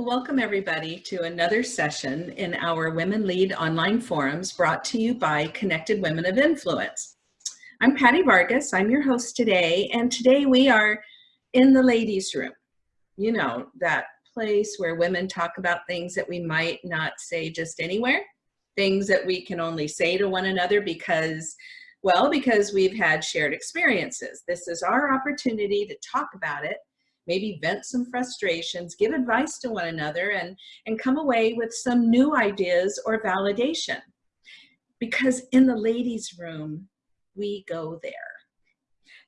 Welcome everybody to another session in our Women Lead online forums brought to you by Connected Women of Influence. I'm Patty Vargas, I'm your host today, and today we are in the ladies room. You know, that place where women talk about things that we might not say just anywhere, things that we can only say to one another because, well, because we've had shared experiences. This is our opportunity to talk about it maybe vent some frustrations, give advice to one another, and, and come away with some new ideas or validation. Because in the ladies' room, we go there.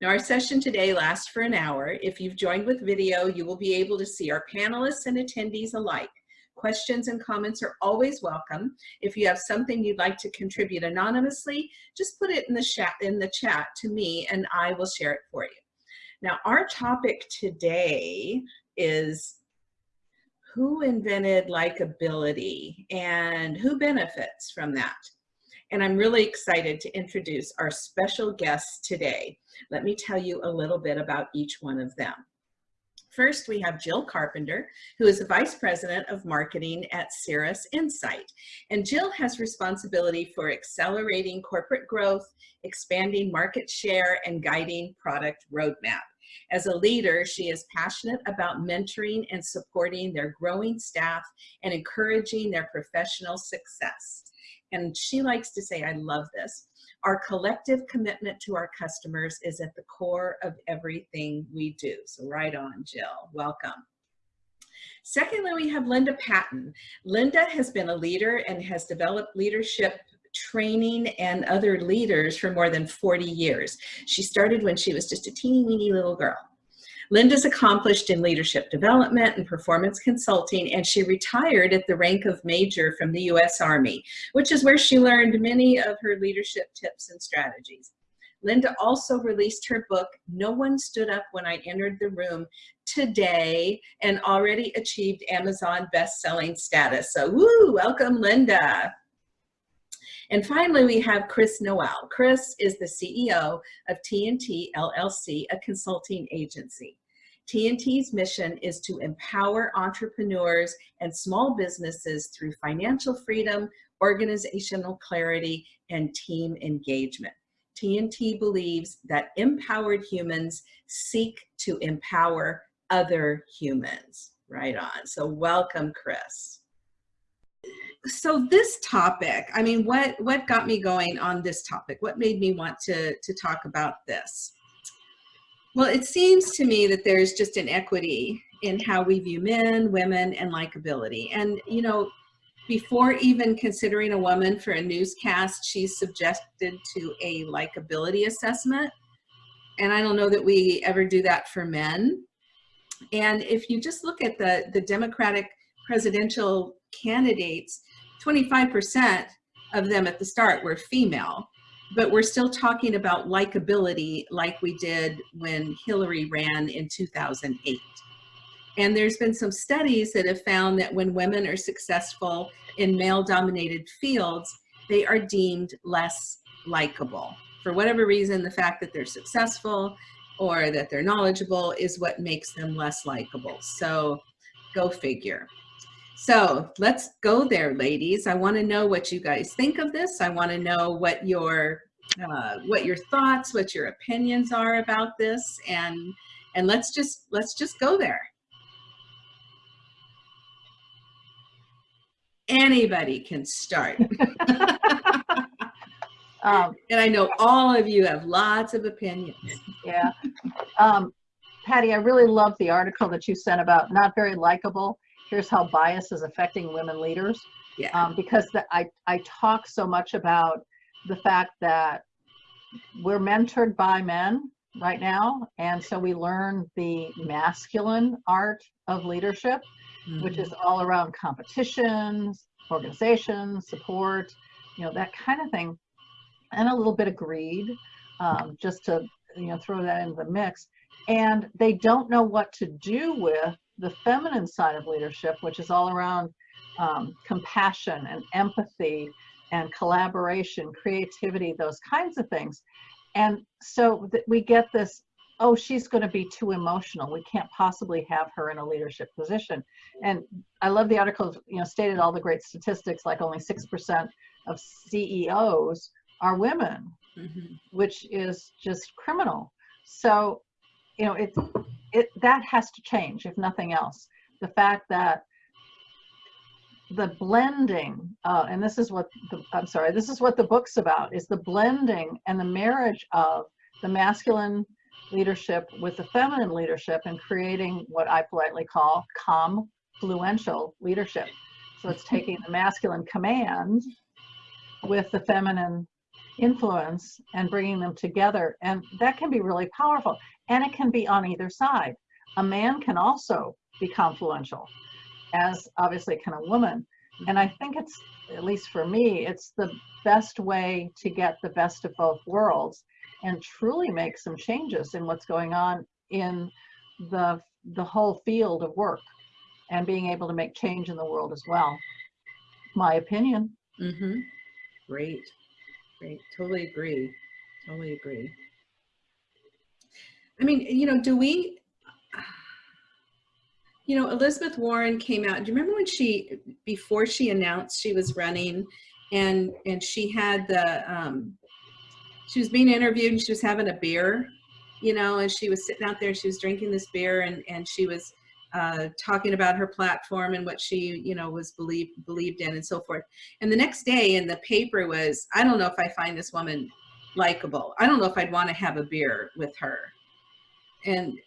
Now our session today lasts for an hour. If you've joined with video, you will be able to see our panelists and attendees alike. Questions and comments are always welcome. If you have something you'd like to contribute anonymously, just put it in the chat, in the chat to me and I will share it for you. Now, our topic today is who invented likability and who benefits from that? And I'm really excited to introduce our special guests today. Let me tell you a little bit about each one of them. First, we have Jill Carpenter, who is the Vice President of Marketing at Cirrus Insight. And Jill has responsibility for accelerating corporate growth, expanding market share, and guiding product roadmap. As a leader, she is passionate about mentoring and supporting their growing staff and encouraging their professional success. And she likes to say, I love this, our collective commitment to our customers is at the core of everything we do. So right on, Jill, welcome. Secondly, we have Linda Patton. Linda has been a leader and has developed leadership training and other leaders for more than 40 years. She started when she was just a teeny weeny little girl. Linda's accomplished in leadership development and performance consulting, and she retired at the rank of major from the U.S. Army, which is where she learned many of her leadership tips and strategies. Linda also released her book, No One Stood Up When I Entered the Room, today and already achieved Amazon best-selling status. So woo, welcome Linda. And finally, we have Crys Noel. Crys is the CEO of TNT LLC, a consulting agency. TNT's mission is to empower entrepreneurs and small businesses through financial freedom, organizational clarity, and team engagement. TNT believes that empowered humans seek to empower other humans. Right on. So welcome, Crys so this topic, I mean, what, what got me going on this topic? What made me want to, to talk about this? Well, it seems to me that there's just an equity in how we view men, women, and likability. And, you know, before even considering a woman for a newscast, she's subjected to a likability assessment. And I don't know that we ever do that for men. And if you just look at the, the Democratic presidential candidates, 25% of them at the start were female, but we're still talking about likability like we did when Hillary ran in 2008. And there's been some studies that have found that when women are successful in male dominated fields, they are deemed less likable. For whatever reason, the fact that they're successful or that they're knowledgeable is what makes them less likable. So go figure. So let's go there, ladies. I want to know what you guys think of this. I want to know what your uh, what your thoughts, what your opinions are about this, and and let's just let's just go there. Anybody can start. um, and I know all of you have lots of opinions. Yeah. Um, Patty, I really love the article that you sent about not very likable here's how bias is affecting women leaders. Yeah. Um, because the, I, I talk so much about the fact that we're mentored by men right now. And so we learn the masculine art of leadership, mm -hmm. which is all around competitions, organizations, support, you know, that kind of thing. And a little bit of greed, um, just to, you know, throw that into the mix. And they don't know what to do with the feminine side of leadership, which is all around um, compassion and empathy and collaboration, creativity, those kinds of things. And so we get this oh, she's going to be too emotional. We can't possibly have her in a leadership position. And I love the article, you know, stated all the great statistics, like only 6% of CEOs are women, Mhm. which is just criminal. So, you know, it, it, that has to change, if nothing else. The fact that the blending, uh, and this is what the, I'm sorry, this is what the book's about, is the blending and the marriage of the masculine leadership with the feminine leadership and creating what I politely call confluential leadership. So it's taking the masculine command with the feminine influence and bringing them together. And that can be really powerful. And it can be on either side. A man can also be confluential, as obviously can a woman. And I think it's, at least for me, it's the best way to get the best of both worlds and truly make some changes in what's going on in the the whole field of work and being able to make change in the world as well. My opinion. Mm-hmm. Great. Great. Totally agree. Totally agree. I mean, you know, do we, you know, Elizabeth Warren came out. Do you remember when she, before she announced she was running and, and she had the, um, she was being interviewed and she was having a beer, you know, and she was sitting out there, she was drinking this beer and, and she was uh, talking about her platform and what she, you know, was believed believed in and so forth. And the next day in the paper was, I don't know if I find this woman likable. I don't know if I'd want to have a beer with her. And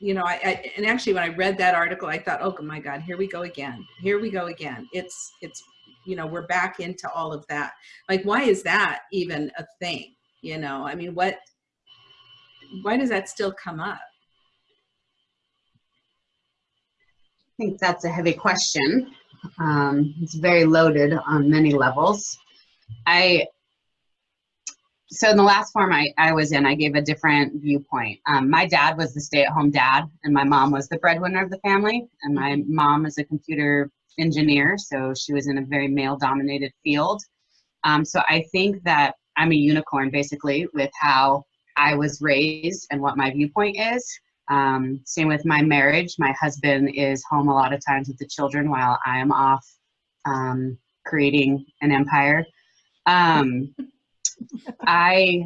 you know, I, I and actually when I read that article, I thought, oh my God, here we go again. Here we go again. It's it's you know we're back into all of that. Like, why is that even a thing? You know, I mean, what? Why does that still come up? I think that's a heavy question. Um, it's very loaded on many levels. I so in the last form I, I was in, I gave a different viewpoint. Um, my dad was the stay-at-home dad, and my mom was the breadwinner of the family. And my mom is a computer engineer, so she was in a very male-dominated field. Um, so I think that I'm a unicorn, basically, with how I was raised and what my viewpoint is. Um, same with my marriage. My husband is home a lot of times with the children while I am off um, creating an empire. Um, I,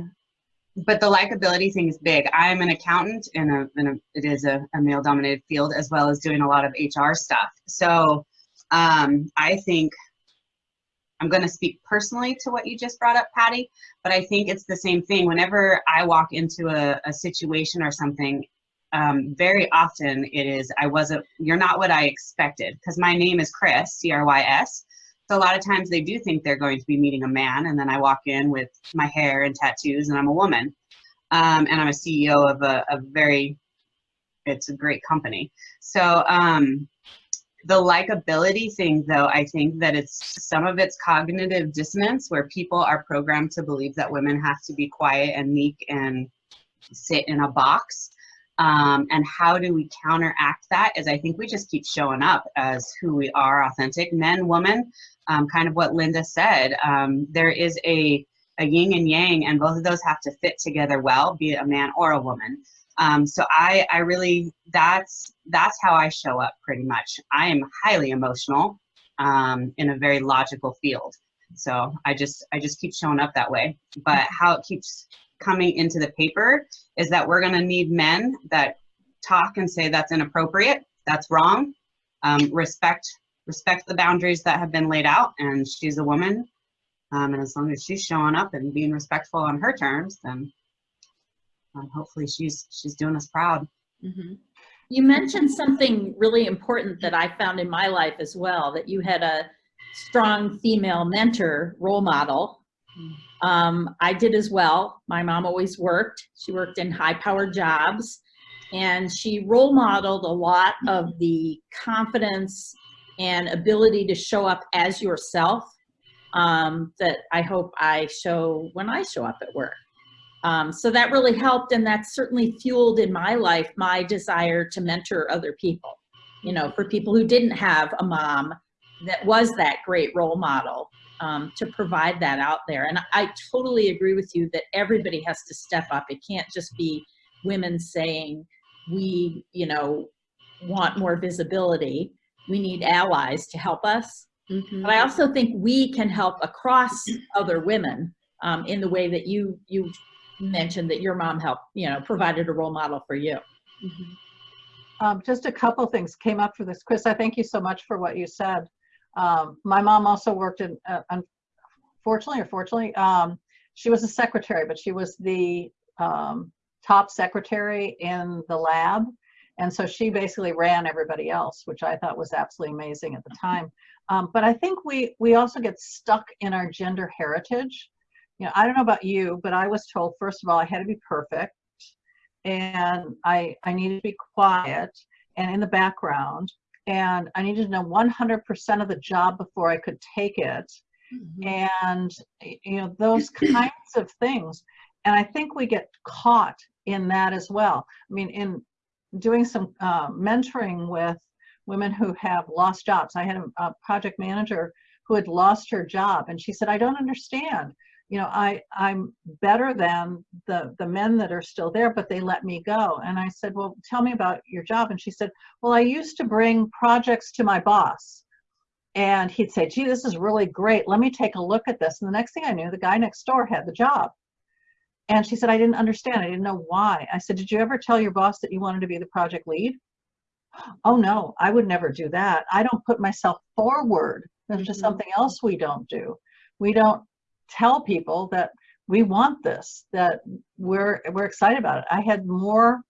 but the likability thing is big. I'm an accountant in a, in a it is a, a male dominated field as well as doing a lot of HR stuff. So um, I think I'm going to speak personally to what you just brought up, Patty, but I think it's the same thing. Whenever I walk into a, a situation or something, um, very often it is, I wasn't, you're not what I expected because my name is Crys, C R Y S. So a lot of times they do think they're going to be meeting a man, and then I walk in with my hair and tattoos, and I'm a woman. Um, and I'm a CEO of a, a, very, it's a great company. So um, the likability thing, though, I think that it's some of it's cognitive dissonance where people are programmed to believe that women have to be quiet and meek and sit in a box. Um, and how do we counteract that is I think we just keep showing up as who we are authentic men, woman, um, kind of what Linda said. Um, there is a, a yin and yang, and both of those have to fit together well, be it a man or a woman. Um, so I, I really, that's, that's how I show up pretty much. I am highly emotional um, in a very logical field. So I just, I just keep showing up that way. But how it keeps coming into the paper is that we're going to need men that talk and say that's inappropriate, that's wrong, um, respect respect the boundaries that have been laid out, and she's a woman, um, and as long as she's showing up and being respectful on her terms, then um, hopefully she's she's doing us proud. Mm-hmm. You mentioned something really important that I found in my life as well, that you had a strong female mentor role model. Um, I did as well. My mom always worked. She worked in high powered jobs and she role modeled a lot of the confidence and ability to show up as yourself um, that I hope I show when I show up at work. Um, so that really helped and that certainly fueled in my life my desire to mentor other people. You know, for people who didn't have a mom that was that great role model um, to provide that out there. And I totally agree with you that everybody has to step up. It can't just be women saying, we, you know, want more visibility. We need allies to help us. Mhm. But I also think we can help across other women um, in the way that you you mentioned that your mom helped, you know, provided a role model for you. Mhm. Um, just a couple things came up for this. Crys, I thank you so much for what you said. Um, my mom also worked in, uh, unfortunately or fortunately, um, she was a secretary, but she was the um, top secretary in the lab. And so she basically ran everybody else, which I thought was absolutely amazing at the time. Um, but I think we, we also get stuck in our gender heritage. You know, I don't know about you, but I was told, first of all, I had to be perfect and I, I needed to be quiet and in the background and I needed to know 100% of the job before I could take it. Mhm. and you know those kinds of things. And i think we get caught in that as well. I mean in doing some uh, mentoring with women who have lost jobs. I had a, a project manager who had lost her job and she said i don't understand you know i i'm better than the the men that are still there but they let me go and i said well tell me about your job and she said well i used to bring projects to my boss and he'd say, gee, this is really great. Let me take a look at this. And the next thing I knew, the guy next door had the job. And she said, I didn't understand. I didn't know why. I said, did you ever tell your boss that you wanted to be the project lead? Oh, no, I would never do that. I don't put myself forward. That's just Mhm. something else we don't do. We don't tell people that we want this, that we're, we're excited about it. I had more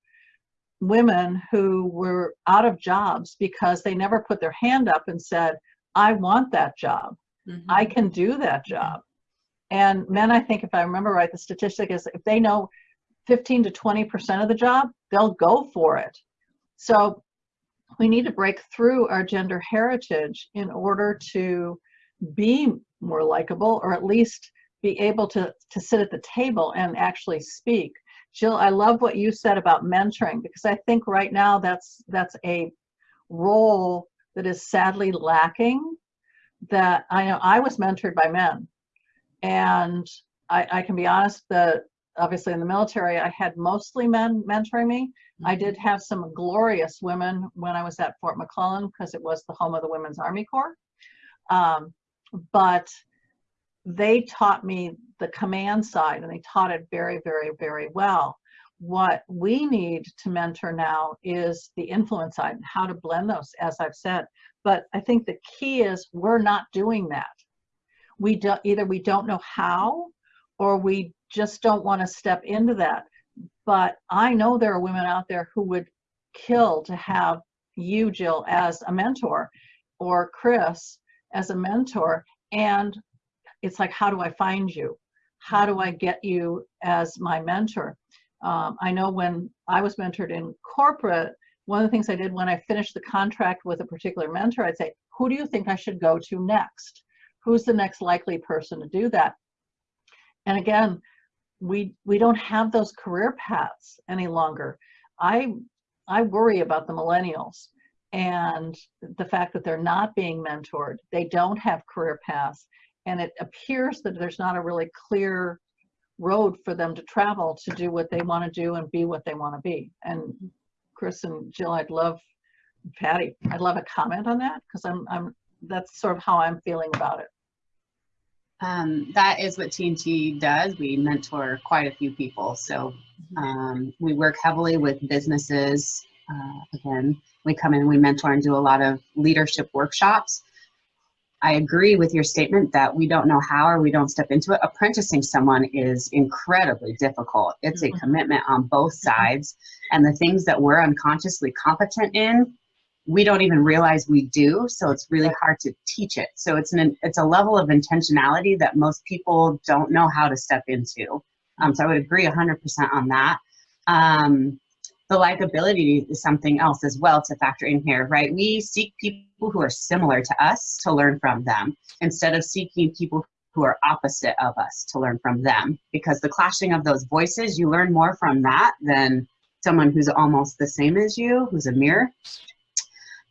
women who were out of jobs because they never put their hand up and said, I want that job. Mhm. I can do that job. And men, I think if I remember right, the statistic is if they know 15 to 20% of the job, they'll go for it. So we need to break through our gender heritage in order to be more likable or at least be able to, to sit at the table and actually speak. Jill, I love what you said about mentoring because I think right now that's that's a role that is sadly lacking that I know I was mentored by men and I, I can be honest that obviously in the military I had mostly men mentoring me. I did have some glorious women when I was at Fort McClellan because it was the home of the Women's Army Corps. Um, but they taught me the command side and they taught it very, very, very well. What we need to mentor now is the influence side and how to blend those, as I've said. But I think the key is we're not doing that. We do, either we don't know how or we just don't want to step into that. But I know there are women out there who would kill to have you, Jill, as a mentor or Crys as a mentor. And it's like, how do I find you? How do I get you as my mentor? Um, I know when I was mentored in corporate, one of the things I did when I finished the contract with a particular mentor, I'd say, who do you think I should go to next? Who's the next likely person to do that? And again, we we don't have those career paths any longer. I I worry about the millennials and the fact that they're not being mentored. They don't have career paths and it appears that there's not a really clear road for them to travel to do what they want to do and be what they want to be. And Crys and Jill, I'd love Patty, I'd love a comment on that because I'm I'm that's sort of how I'm feeling about it. Um, that is what TNT does. We mentor quite a few people. So um, we work heavily with businesses. Uh, again, we come in, we mentor and do a lot of leadership workshops. I agree with your statement that we don't know how or we don't step into it. Apprenticing someone is incredibly difficult. It's a Mhm. commitment on both sides. And the things that we're unconsciously competent in, we don't even realize we do. So it's really hard to teach it. So it's an it's a level of intentionality that most people don't know how to step into. Um, so I would agree 100% on that. Um, the likability is something else as well to factor in here, right? We seek people who are similar to us to learn from them instead of seeking people who are opposite of us to learn from them because the clashing of those voices, you learn more from that than someone who's almost the same as you, who's a mirror.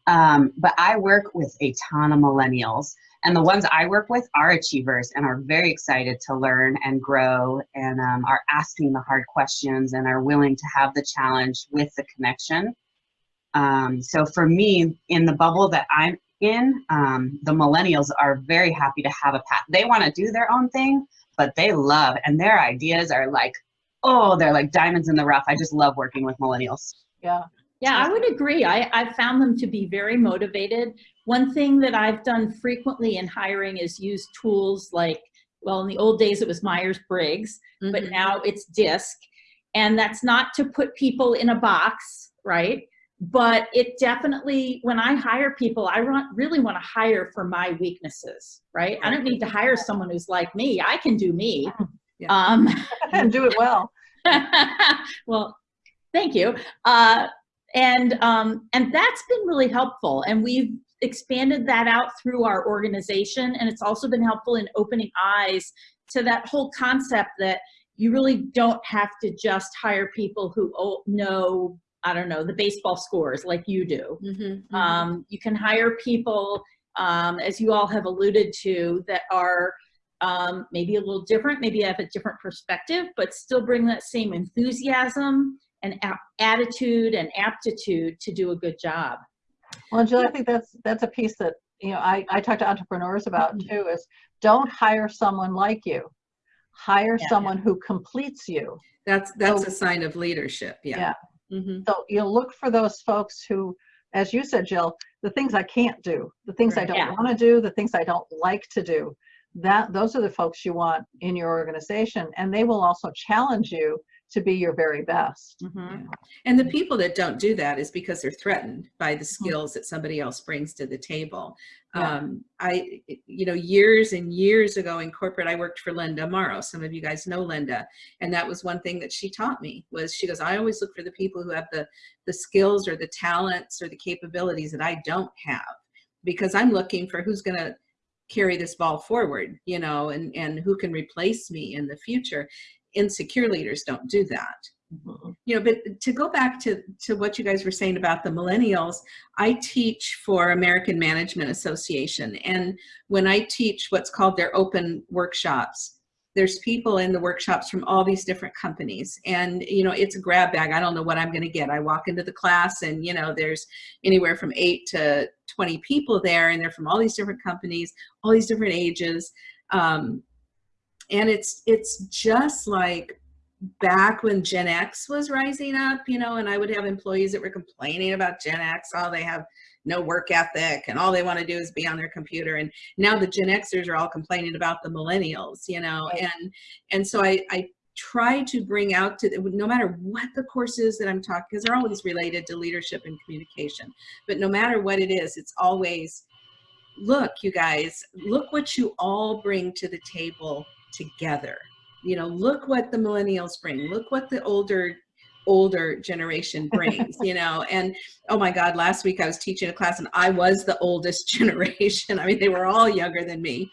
Um, but I work with a ton of millennials, and the ones I work with are achievers and are very excited to learn and grow and um, are asking the hard questions and are willing to have the challenge with the connection. Um, so for me, in the bubble that I'm in, um, the millennials are very happy to have a path. They want to do their own thing, but they love, and their ideas are like, oh, they're like diamonds in the rough. I just love working with millennials. Yeah. Yeah, I would agree. I, I found them to be very motivated. One thing that I've done frequently in hiring is use tools like, well, in the old days it was Myers-Briggs, but Mhm. now it's DISC. And that's not to put people in a box, right? But it definitely, when I hire people, I want, really want to hire for my weaknesses, right? I don't need to hire someone who's like me. I can do me. Yeah. Um, And do it well. well, thank you. Uh, and um, and that's been really helpful. And we've expanded that out through our organization. And it's also been helpful in opening eyes to that whole concept that you really don't have to just hire people who know, I don't know, the baseball scores like you do. Mhm, mhm. Um, you can hire people, um, as you all have alluded to, that are um, maybe a little different, maybe have a different perspective, but still bring that same enthusiasm and attitude and aptitude to do a good job. Well, Jill, I think that's, that's a piece that, you know, I, I talk to entrepreneurs about too, is don't hire someone like you. Hire Yeah. someone who completes you. That's, that's So- a sign of leadership, yeah. mm-hmm So you look for those folks who, as you said, Jill, the things I can't do, the things I don't Yeah. want to do, the things I don't like to do. That, those are the folks you want in your organization, and they will also challenge you to be your very best. Mhm. And the people that don't do that is because they're threatened by the Mm-hmm. skills that somebody else brings to the table. Yeah. Um, I, you know, years and years ago in corporate, I worked for Linda Morrow. Some of you guys know Linda. And that was one thing that she taught me was she goes, I always look for the people who have the, the skills or the talents or the capabilities that I don't have because I'm looking for who's going to carry this ball forward, you know, and, and who can replace me in the future. Insecure leaders don't do that. Mhm. you know but to go back to to what you guys were saying about the millennials i teach for american management association. And when i teach what's called their open workshops there's people in the workshops from all these different companies. And you know it's a grab bag. I don't know what i'm going to get. I walk into the class and you know there's anywhere from 8 to 20 people there and they're from all these different companies all these different ages. Um, and it's it's just like back when Gen X was rising up, you know, and I would have employees that were complaining about Gen X, oh, they have no work ethic and all they want to do is be on their computer. And now the Gen Xers are all complaining about the millennials, you know, Right. and and so I, I try to bring out to no matter what the course is that I'm talking, because they're always related to leadership and communication, but no matter what it is, it's always look, you guys, look what you all bring to the table together. You know look what the millennials bring look what the older older generation brings you know and oh my god last week i was teaching a class and i was the oldest generation. I mean they were all younger than me.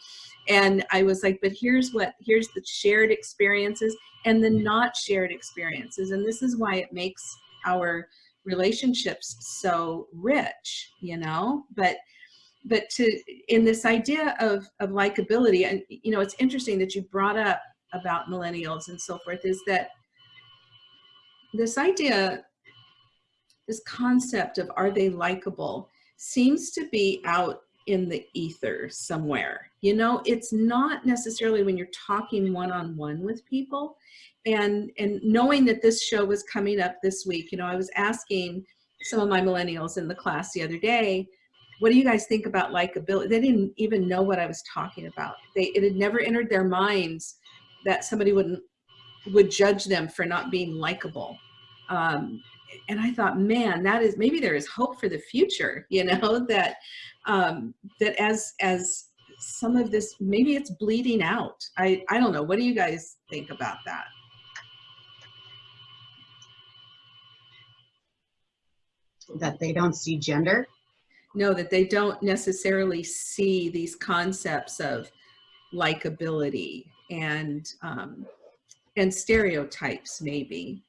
And i was like but here's what here's the shared experiences and the mm-hmm. not shared experiences. And this is why it makes our relationships so rich you know? But but to in this idea of of likability and you know it's interesting that you brought up about millennials and so forth is that this idea this concept of are they likable seems to be out in the ether somewhere. You know it's not necessarily when you're talking one-on-one with people and and knowing that this show was coming up this week. You know i was asking some of my millennials in the class the other day what do you guys think about likability they didn't even know what i was talking about. They it had never entered their minds that somebody wouldn't would judge them for not being likable. Um, and i thought man that is maybe there is hope for the future you know that um, that as as some of this maybe it's bleeding out. I i don't know. What do you guys think about that? That they don't see gender. No that they don't necessarily see these concepts of likability and um, and stereotypes maybe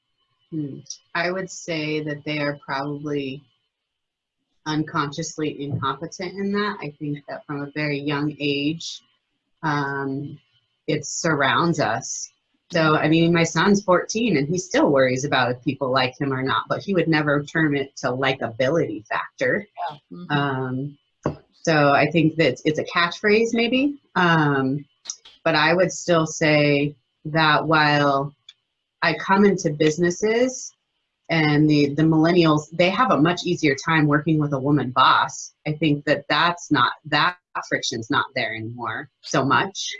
Hmm. I would say that they are probably unconsciously incompetent in that. I think that from a very young age, um, it surrounds us. So, I mean, my son's 14 and he still worries about if people like him or not, but he would never term it to likability factor. Mhm. Um, so I think that it's a catchphrase maybe. Um, but I would still say that while I come into businesses and the, the millennials, they have a much easier time working with a woman boss. I think that that's not, that friction's not there anymore so much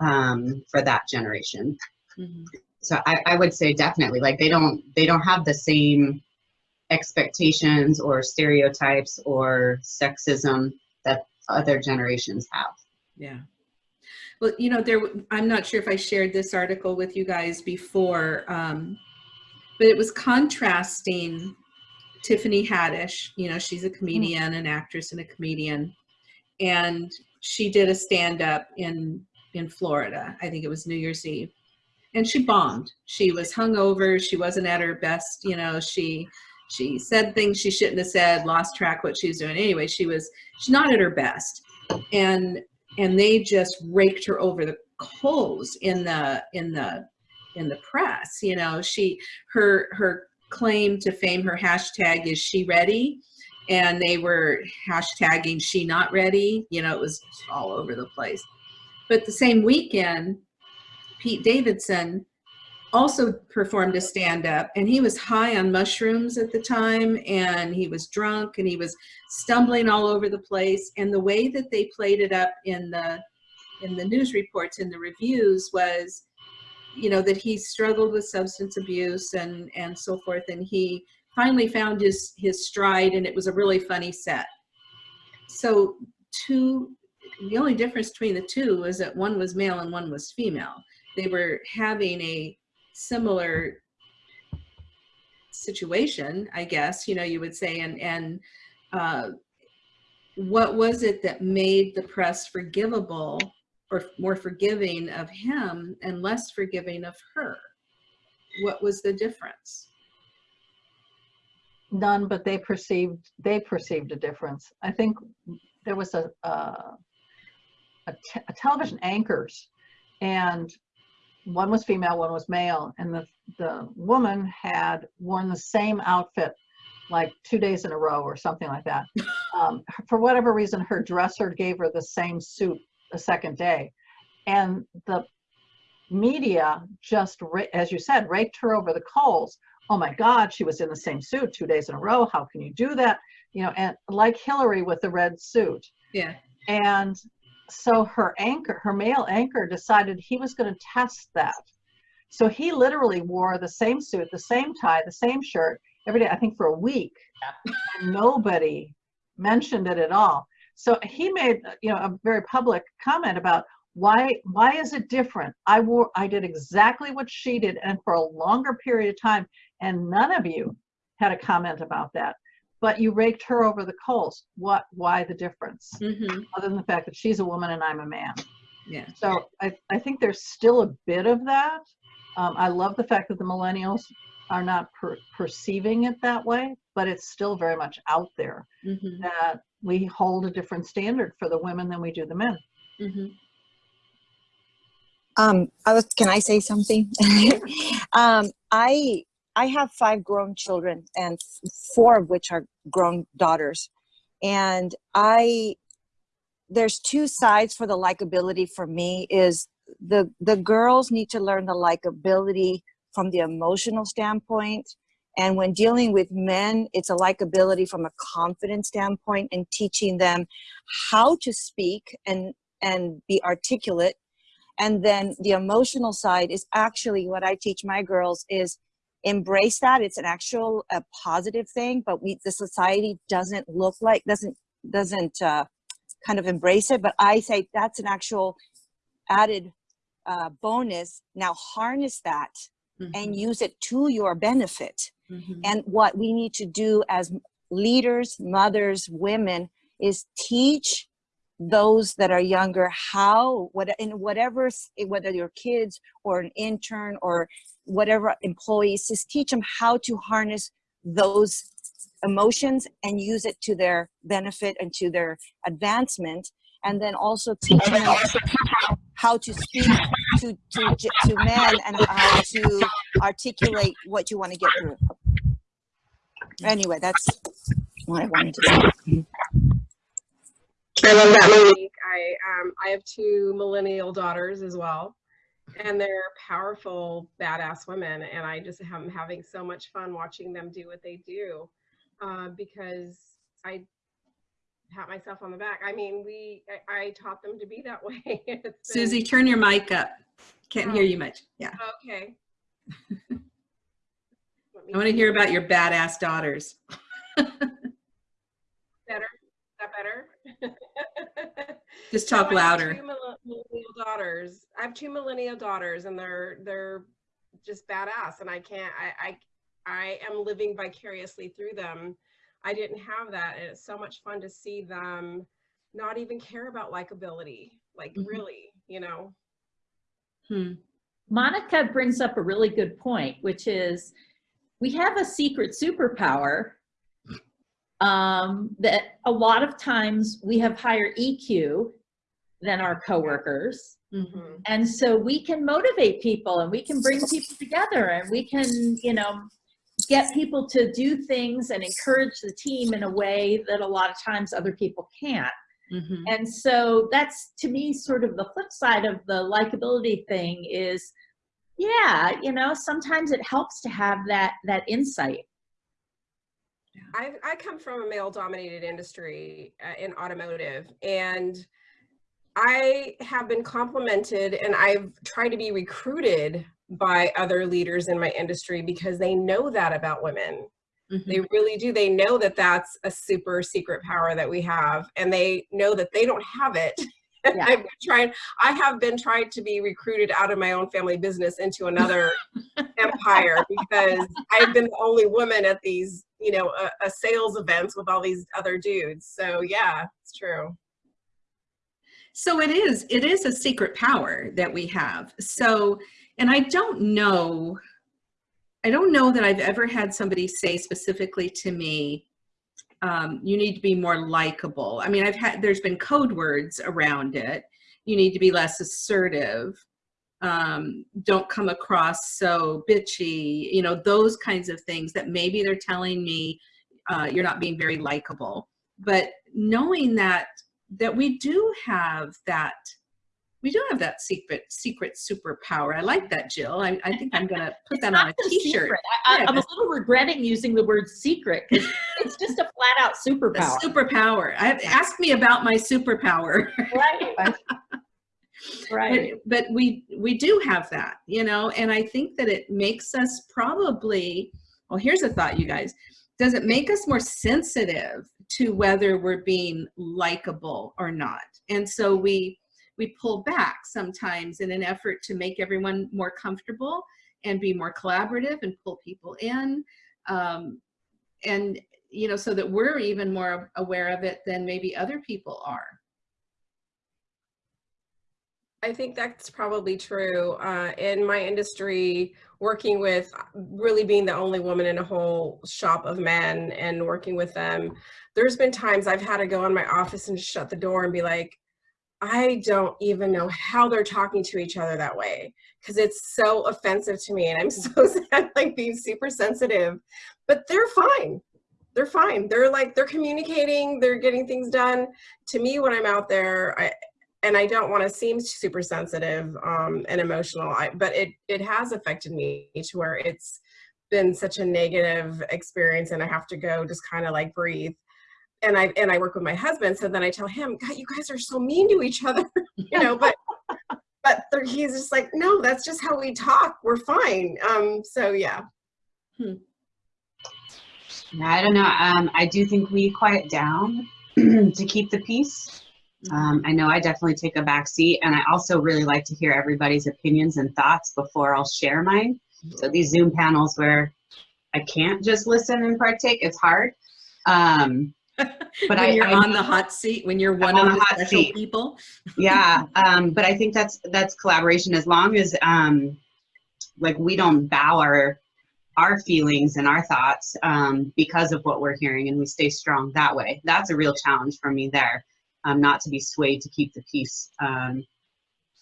um, for that generation. Mhm. So I, I would say definitely, like they don't, they don't have the same expectations or stereotypes or sexism that other generations have. Yeah. Well, you know, there, I'm not sure if I shared this article with you guys before, um, but it was contrasting Tiffany Haddish, you know, she's a comedian, an actress and a comedian. And she did a stand-up in, in Florida. I think it was New Year's Eve. And she bombed. She was hungover. She wasn't at her best. You know, she, she said things she shouldn't have said, lost track what she was doing. Anyway, she was, she's not at her best. And and they just raked her over the coals in the in the in the press you know she her her claim to fame her hashtag is she ready and they were hashtagging she not ready you know it was all over the place but the same weekend pete davidson also performed a stand-up and he was high on mushrooms at the time and he was drunk and he was stumbling all over the place and the way that they played it up in the in the news reports in the reviews was you know that he struggled with substance abuse and and so forth and he finally found his his stride and it was a really funny set. So two the only difference between the two was that one was male and one was female they were having a similar situation i guess you know you would say and and uh, what was it that made the press forgivable or more forgiving of him and less forgiving of her? What was the difference? None, but they perceived, they perceived a difference. I think there was a, a, a, te- a television anchors and one was female, one was male, and the, the woman had worn the same outfit like two days in a row or something like that. Um, for whatever reason, her dresser gave her the same suit the second day. And the media just, as you said, raked her over the coals. Oh my God, she was in the same suit two days in a row. How can you do that? You know, and like Hillary with the red suit. Yeah. And so her anchor, her male anchor decided he was going to test that. So he literally wore the same suit, the same tie, the same shirt every day, I think for a week. And nobody mentioned it at all. So he made, you know, a very public comment about why why is it different? I wore I did exactly what she did and for a longer period of time and none of you had a comment about that. But you raked her over the coals. What why the difference? Mm-hmm. Other than the fact that she's a woman and I'm a man. Yeah. So I, I think there's still a bit of that. Um, I love the fact that the millennials are not per- perceiving it that way, but it's still very much out there Mm-hmm. that we hold a different standard for the women than we do the men. Mm-hmm. Um, I was, can I say something? um, I, I have five grown children and four of which are grown daughters. And I, there's two sides for the likability for me is the, the girls need to learn the likability from the emotional standpoint. And when dealing with men, it's a likability from a confidence standpoint and teaching them how to speak and, and be articulate and then the emotional side is actually what i teach my girls is embrace that. It's an actual a positive thing but we the society doesn't look like doesn't doesn't uh, kind of embrace it. But i say that's an actual added uh, bonus. Now harness that and use it to your benefit. Mm-hmm. and what we need to do as leaders mothers women is teach those that are younger how what in whatever whether your kids or an intern or whatever employees just teach them how to harness those emotions and use it to their benefit and to their advancement and then also teach them how to speak to, to, to men and how to articulate what you want to get through. Anyway, that's what I wanted to say. I love that, Monique. I um I have two millennial daughters as well, and they're powerful, badass women, and I just am having so much fun watching them do what they do, uh, because I pat myself on the back. I mean, we I, I taught them to be that way. Susie, turn your mic up. Can't hear you much. Yeah. Okay. I want to hear about your badass daughters. better. Is that better? Just talk I louder. two millennial daughters. I have two millennial daughters, and they're they're just badass. And I can't. I I I am living vicariously through them. I didn't have that, and it's so much fun to see them not even care about likability. Like Mhm. really, you know. Hmm. Monica brings up a really good point, which is we have a secret superpower um, that a lot of times we have higher EQ than our coworkers. Mhm. And so we can motivate people and we can bring people together and we can, you know, get people to do things and encourage the team in a way that a lot of times other people can't. Mhm. And so that's to me sort of the flip side of the likability thing is yeah, you know, sometimes it helps to have that that insight. I I come from a male dominated industry uh, in automotive and I have been complimented and I've tried to be recruited by other leaders in my industry because they know that about women. Mhm. They really do. They know that that's a super secret power that we have and they know that they don't have it. Yeah. I've been trying I have been trying to be recruited out of my own family business into another empire because I've been the only woman at these, you know, a, a sales events with all these other dudes. So yeah, it's true. So it is, it is a secret power that we have. So, and I don't know, I don't know that I've ever had somebody say specifically to me, um, you need to be more likable. I mean, I've had, there's been code words around it. You need to be less assertive. Um, don't come across so bitchy, you know, those kinds of things that maybe they're telling me uh, you're not being very likable. But knowing that that we do have that we do have that secret secret superpower. I like that, Jill. I, I think I'm gonna put that on a t-shirt. I, Yeah, I'm a little regretting using the word secret because it's just a flat out superpower. superpower. I, ask me about my superpower. right. right. but, but we we do have that, you know, and I think that it makes us probably. Well, here's a thought, you guys. Does it make us more sensitive to whether we're being likable or not? And so we we pull back sometimes in an effort to make everyone more comfortable and be more collaborative and pull people in, um, and you know, so that we're even more aware of it than maybe other people are. I think that's probably true. Uh, in my industry, working with really being the only woman in a whole shop of men and working with them, there's been times I've had to go in my office and shut the door and be like, I don't even know how they're talking to each other that way because it's so offensive to me and I'm so sad, like being super sensitive, but they're fine. They're fine. They're like, they're communicating, they're getting things done. To me, when I'm out there, I, and I don't want to seem super sensitive um, and emotional, I, but it it has affected me to where it's been such a negative experience, and I have to go just kind of like breathe. And I and I work with my husband, so then I tell him, God, you guys are so mean to each other, you know. But but he's just like, no, that's just how we talk. We're fine. Um. So yeah. Yeah, I don't know. Um, I do think we quiet down to keep the peace. Um, I know I definitely take a back seat, and I also really like to hear everybody's opinions and thoughts before I'll share mine. So these Zoom panels where I can't just listen and partake, it's hard. Um, but when I, you're I on the hot seat, when you're one on of the hot special seat. people. yeah um but i think that's that's collaboration as long as um like we don't bow our our feelings and our thoughts um, because of what we're hearing and we stay strong that way. That's a real challenge for me there, um, not to be swayed to keep the peace. Um,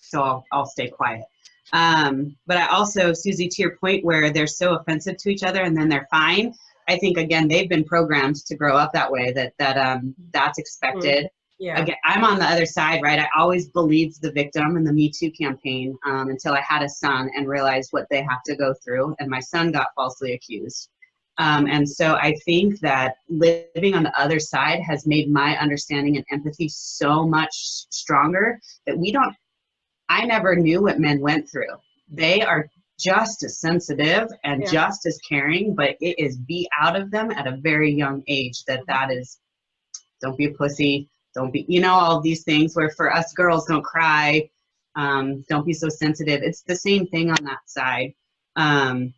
so I'll, I'll stay quiet. Um, but I also, Susie, to your point where they're so offensive to each other and then they're fine. I think again, they've been programmed to grow up that way, that, that um, that's expected Yeah. again, I'm on the other side, right? I always believed the victim in the Me Too campaign um, until I had a son and realized what they have to go through, and my son got falsely accused. Um, and so I think that living on the other side has made my understanding and empathy so much stronger that we don't, I never knew what men went through. They are just as sensitive and Yeah. just as caring, but it is beat out of them at a very young age that that is, don't be a pussy, don't be you know all these things where for us girls don't cry um, don't be so sensitive it's the same thing on that side um,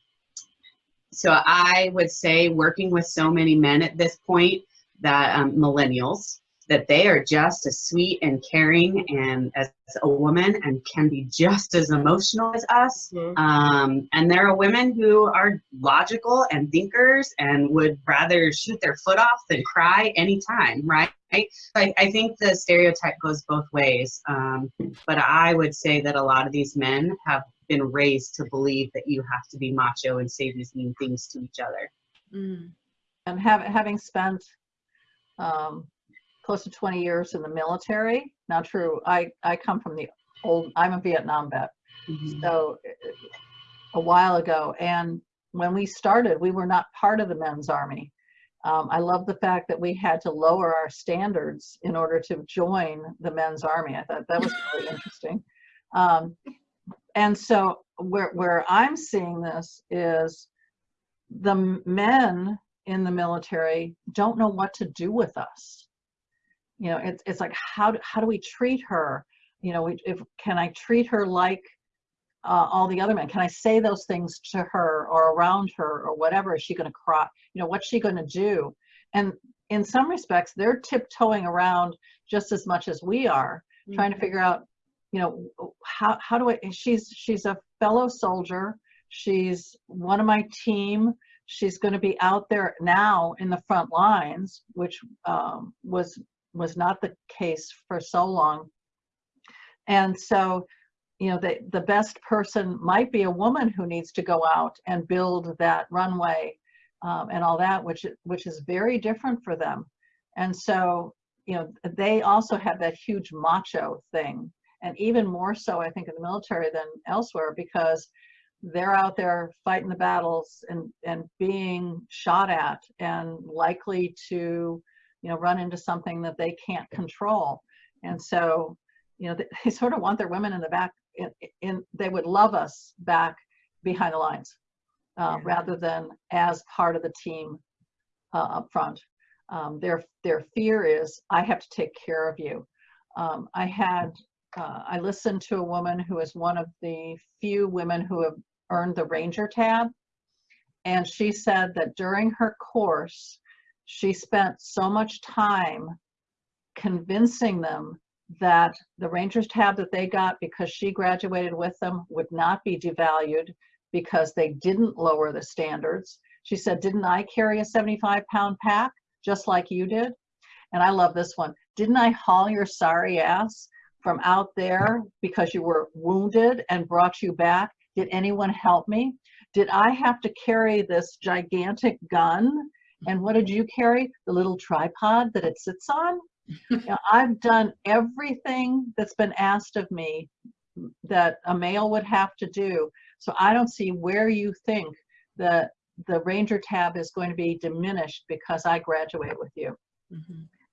so i would say working with so many men at this point that um, millennials that they are just as sweet and caring and as a woman and can be just as emotional as us Mhm. um, and there are women who are logical and thinkers and would rather shoot their foot off than cry anytime, right? I, I think the stereotype goes both ways. Um, but I would say that a lot of these men have been raised to believe that you have to be macho and say these mean things to each other. Mm. And have, having spent um, close to 20 years in the military, Not true, I, I come from the old, I'm a Vietnam vet. So uh, a while ago, and when we started, we were not part of the men's army. Um, I love the fact that we had to lower our standards in order to join the men's army. I thought that was really interesting. Um, and so where, where I'm seeing this is the men in the military don't know what to do with us. You know, it's, it's like, how, do- how do we treat her? You know, we, if, can I treat her like uh, all the other men? Can I say those things to her or around her or whatever? Is she going to cry? You know, what's she going to do? And in some respects, they're tiptoeing around just as much as we are, trying to figure out, you know, how, how do I, she's, she's a fellow soldier. She's one of my team. She's going to be out there now in the front lines, which um, was, was not the case for so long. And so, you know, the, the best person might be a woman who needs to go out and build that runway um, and all that, which, which is very different for them. And so, you know, they also have that huge macho thing. And even more so, I think, in the military than elsewhere, because they're out there fighting the battles and, and being shot at and likely to, you know, run into something that they can't control. And so, you know, they, they sort of want their women in the back, in, in they would love us back behind the lines uh, rather than as part of the team uh, up front. Um, their, their fear is, I have to take care of you. Um, I had, uh, I listened to a woman who is one of the few women who have earned the Ranger tab. And she said that during her course, she spent so much time convincing them that the Rangers tab that they got because she graduated with them would not be devalued because they didn't lower the standards. She said, didn't I carry a 75 pound pack just like you did? And I love this one. Didn't I haul your sorry ass from out there because you were wounded and brought you back? Did anyone help me? Did I have to carry this gigantic gun? And what did you carry? The little tripod that it sits on? Know, I've done everything that's been asked of me that a male would have to do. So I don't see where you think that the Ranger tab is going to be diminished because I graduate with you.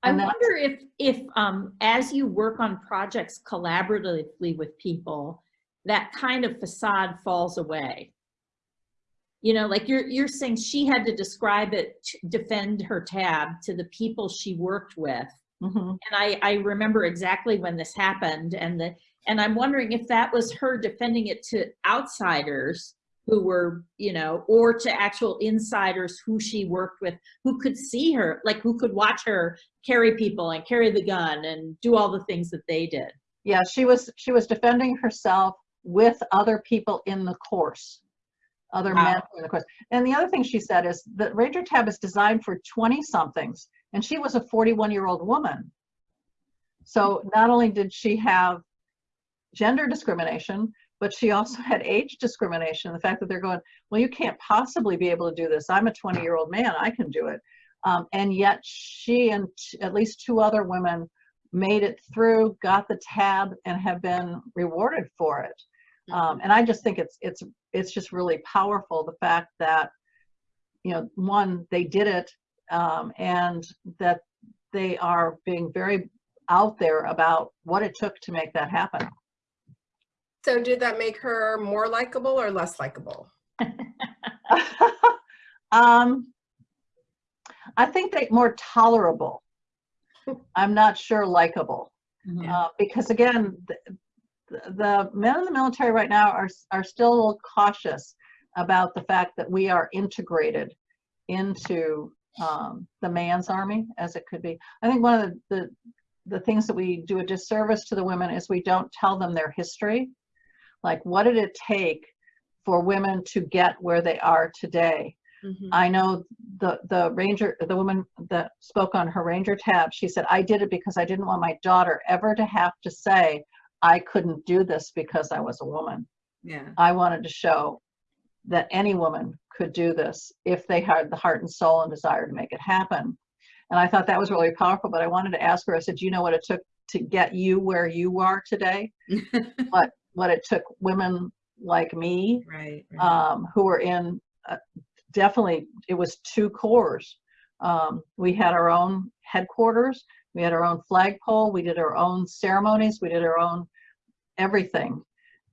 I And that's- wonder if, if um, as you work on projects collaboratively with people, that kind of facade falls away. You know, like you're, you're saying she had to describe it, to defend her tab to the people she worked with. Mhm. And I, I remember exactly when this happened and the, and I'm wondering if that was her defending it to outsiders who were, you know, or to actual insiders who she worked with, who could see her, like who could watch her carry people and carry the gun and do all the things that they did. Yeah, she was she was defending herself with other people in the course. Other Wow. men in the course. And the other thing she said is that Ranger Tab is designed for 20 somethings and she was a 41 year old woman. So not only did she have gender discrimination, but she also had age discrimination. The fact that they're going, well, you can't possibly be able to do this. I'm a 20 year old man. I can do it. Um, and yet she and at least two other women made it through, got the tab, and have been rewarded for it. Um, and I just think it's it's it's just really powerful the fact that you know one they did it um, and that they are being very out there about what it took to make that happen. So did that make her more likable or less likable? um, I think they more tolerable. I'm not sure likable. Uh, because again, the, men in the military right now are, are still a little cautious about the fact that we are integrated into um, the man's army as it could be. I think one of the, the, the things that we do a disservice to the women is we don't tell them their history. Like, what did it take for women to get where they are today? Mhm. I know the the ranger, the woman that spoke on her ranger tab. She said, "I did it because I didn't want my daughter ever to have to say I couldn't do this because I was a woman. Yeah. I wanted to show that any woman could do this if they had the heart and soul and desire to make it happen." And I thought that was really powerful. But I wanted to ask her. I said, "Do you know what it took to get you where you are today? what what it took women like me right. right. um, who were in uh, definitely it was two corps um, we had our own headquarters we had our own flagpole we did our own ceremonies we did our own everything.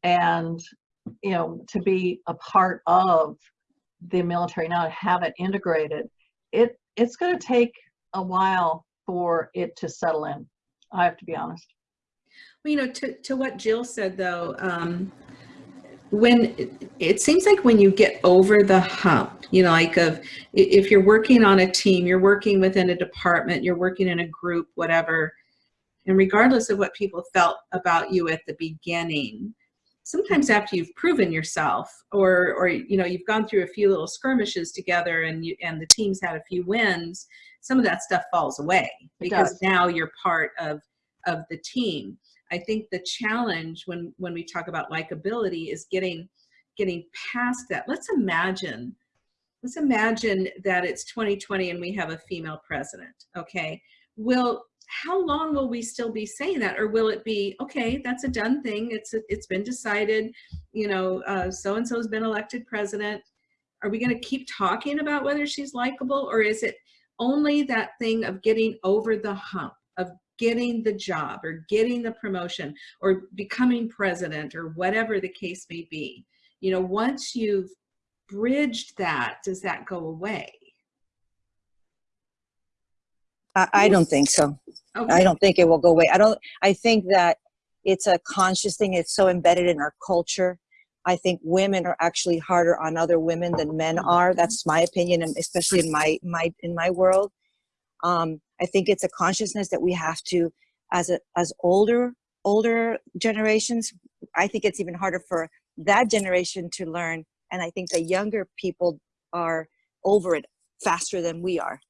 And you know to be a part of the military now have it integrated it it's going to take a while for it to settle in i have to be honest. Well, you know, to, to what Jill said though, um, when it, it seems like when you get over the hump, you know, like of if you're working on a team, you're working within a department, you're working in a group, whatever, and regardless of what people felt about you at the beginning, sometimes after you've proven yourself or or you know you've gone through a few little skirmishes together and you and the team's had a few wins some of that stuff falls away because now you're part of of the team I think the challenge when when we talk about likability is getting getting past that. Let's imagine let's imagine that it's 2020 and we have a female president. Okay, will how long will we still be saying that, or will it be okay? That's a done thing. It's it's been decided. You know, so and so's been elected president. Are we going to keep talking about whether she's likable, or is it only that thing of getting over the hump of getting the job or getting the promotion or becoming president or whatever the case may be you know once you've bridged that does that go away I, I don't think so. okay. I don't think it will go away. I don't, I think that it's a conscious thing. It's so embedded in our culture. I think women are actually harder on other women than men are. That's my opinion, and especially in my, my, in my world. Um, I think it's a consciousness that we have to, as a, as older, older generations, I think it's even harder for that generation to learn. And I think the younger people are over it faster than we are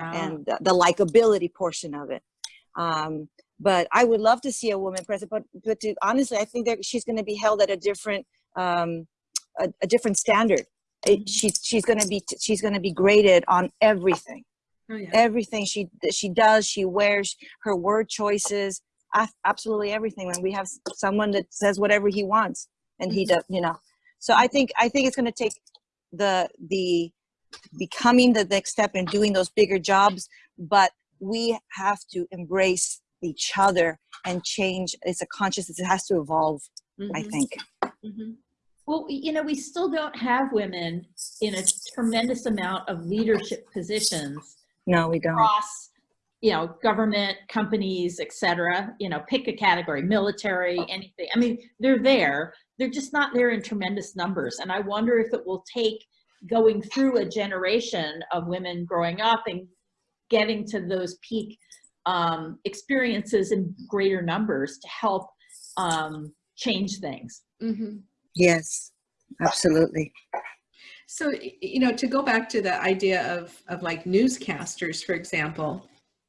Ah, and the, the likability portion of it. Um, but I would love to see a woman president. But but to, honestly, I think that she's going to be held at a different um, a, a different standard. It, she's she's going to be she's going to be graded on everything, oh, yeah. everything she she does, she wears, her word choices, absolutely everything. When we have someone that says whatever he wants, and he does, you know. So I think I think it's going to take the the becoming the next step and doing those bigger jobs but we have to embrace each other and change it's a consciousness it has to evolve i Mhm, think mhm. Well, you know, we still don't have women in a tremendous amount of leadership positions no we don't across, you know, government, companies, etc. You know, pick a category, military, anything. I mean, they're there. They're just not there in tremendous numbers. And I wonder if it will take going through a generation of women growing up and getting to those peak um, experiences in greater numbers to help um, change things. Mm-hmm. yes absolutely. So, you know, to go back to the idea of, of like newscasters, for example,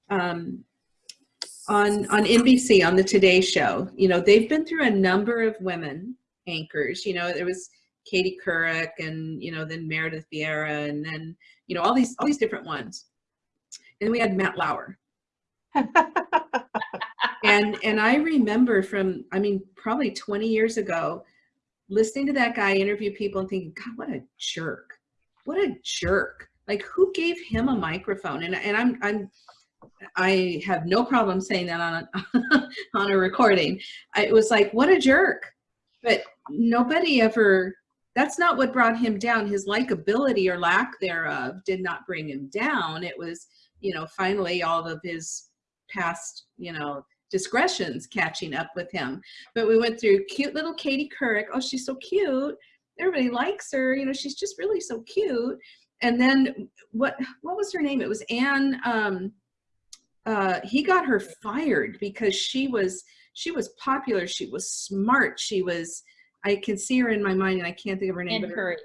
um, on, on NBC, on the Today Show, you know, they've been through a number of women anchors, you know, there was Katie Couric and, you know, then Meredith Vieira and then, you know, all these, all these different ones. And we had Matt Lauer. And, and I remember from, I mean, probably 20 years ago, listening to that guy interview people and thinking, God, what a jerk. What a jerk. Like who gave him a microphone? And, and I'm, I'm, I have no problem saying that on a, on a recording. I, it was like, what a jerk. But nobody ever, that's not what brought him down. His likability or lack thereof did not bring him down. It was, you know, finally all of his past, you know, discretions catching up with him. But we went through cute little Katie Couric. Oh, she's so cute. Everybody likes her. You know, she's just really so cute. And then what what was her name? It was Ann. Um, uh, he got her fired because she was she was popular. She was smart. She was. I can see her in my mind, and I can't think of her name. And her- Curry.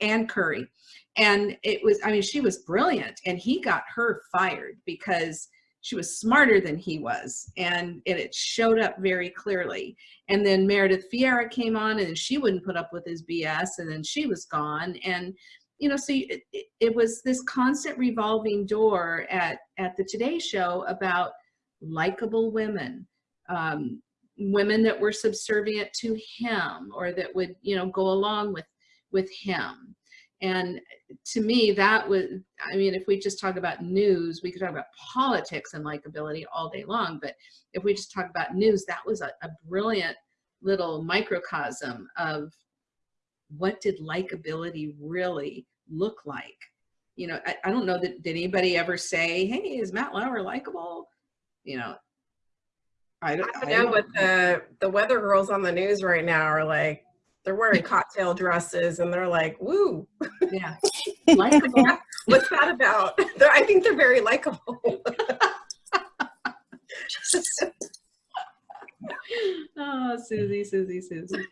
Ann Curry. And it was, I mean, she was brilliant and he got her fired because she was smarter than he was. And it, it showed up very clearly. And then Meredith Vieira came on and she wouldn't put up with his BS and then she was gone. And, you know, so it, it, it was this constant revolving door at, at the Today Show about likable women, um, women that were subservient to him or that would, you know, go along with with him. And to me, that was, I mean, if we just talk about news, we could talk about politics and likability all day long. But if we just talk about news, that was a, a brilliant little microcosm of what did likability really look like? You know, I, I don't know that, did anybody ever say, hey, is Matt Lauer likable? You know, I don't, I know, but the the weather girls on the news right now are like they're wearing cocktail dresses and they're like, "Woo, yeah, likable. what's that about?" They're, I think they're very likable. oh, Susie, Susie, Susie.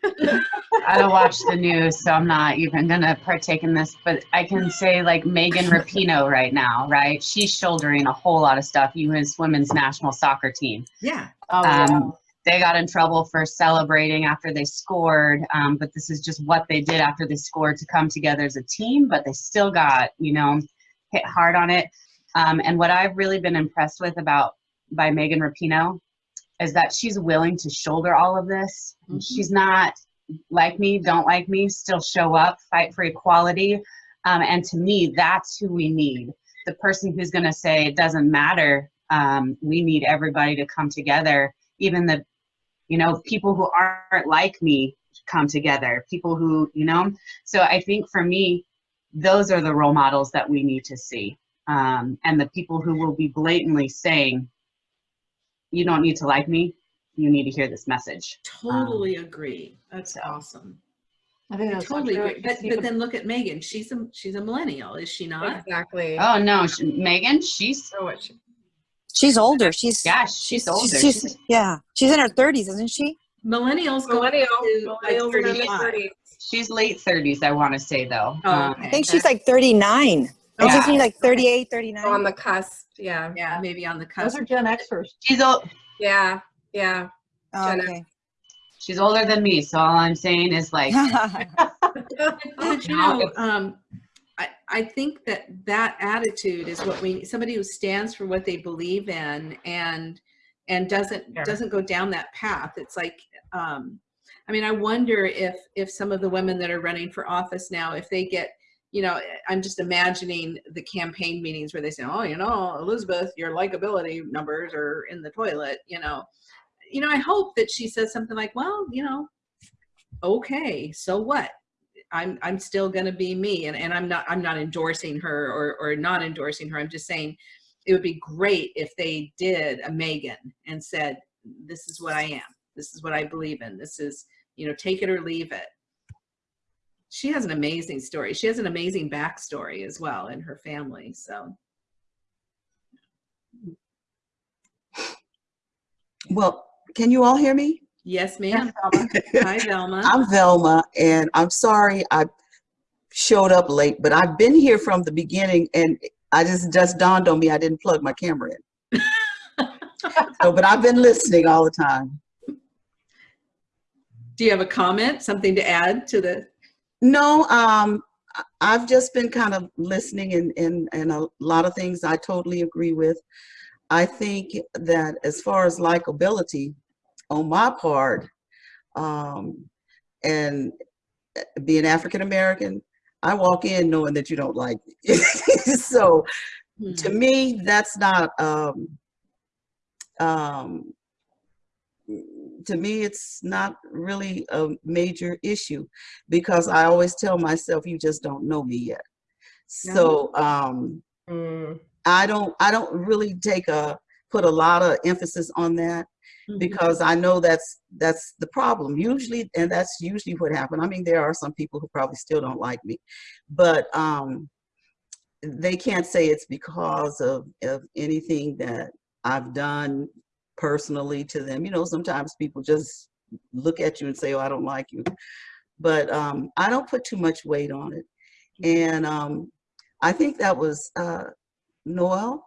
I don't watch the news, so I'm not even gonna partake in this. But I can say like Megan Rapinoe right now, right? She's shouldering a whole lot of stuff. U.S. women's national soccer team. Yeah, Oh. Um, they got in trouble for celebrating after they scored, um, but this is just what they did after they scored to come together as a team. But they still got, you know, hit hard on it. Um, and what I've really been impressed with about by Megan Rapinoe is that she's willing to shoulder all of this. Mhm. She's not like me, don't like me, still show up, fight for equality. Um, and to me, that's who we need. The person who's going to say it doesn't matter. Um, we need everybody to come together, even the, you know, people who aren't like me come together. People who, you know. So I think for me, those are the role models that we need to see, um, and the people who will be blatantly saying, "You don't need to like me. You need to hear this message." totally agree. That's so. awesome. I think that's so totally true. agree. But, but then look at Megan. She's a she's a millennial, is she not? exactly. Oh no, she, Megan, she's So what she- She's older. She's yeah, she's older. She's, She's- yeah, she's in her thirties, isn't she? Millennials go Millennial, to like millennials in their 35. 30s. She's late 30s, I want to say though. Oh, Um, okay. I think she's like 39. Oh, Isn't she like 38, 39? on the cusp. Yeah, yeah, maybe on the cusp. Those are Gen Xers. she's old. yeah, yeah. Oh, Gen okay. She's older than me, so all I'm saying is like, But you know, um, I, think that that attitude is what we, somebody who stands for what they believe in and, and doesn't, Yeah. doesn't go down that path. It's like, um, I mean, I wonder if, if some of the women that are running for office now, if they get, you know, I'm just imagining the campaign meetings where they say, oh, you know, Elizabeth, your likability numbers are in the toilet, you know. You know, I hope that she says something like, well, you know, okay, so what? I'm I'm still going to be me, and, and I'm not I'm not endorsing her or or not endorsing her. I'm just saying it would be great if they did a Megan and said, "This is what I am. This is what I believe in. This is you know take it or leave it." She has an amazing story. She has an amazing backstory as well in her family. So Well, can you all hear me? Yes, ma'am. Hi, Velma. I'm Velma, and I'm sorry I showed up late, but I've been here from the beginning, and I just just dawned on me I didn't plug my camera in. so, but I've been listening all the time. Do you have a comment, something to add to the? No, um, I- I've just been kind of listening, and and and a lot of things I totally agree with. I think that as far as likability, on my part, um, and being African American, I walk in knowing that you don't like me. so to me, that's not, um, um, to me, it's not really a major issue because I always tell myself, you just don't know me yet. So, um, Mm. I don't, I don't really take a, put a lot of emphasis on that Mhm. because I know that's that's the problem usually, and that's usually what happened. I mean, there are some people who probably still don't like me, but um, they can't say it's because of of anything that I've done personally to them. You know, sometimes people just look at you and say, "Oh, I don't like you," but um, I don't put too much weight on it, and um, I think that was uh, Noel.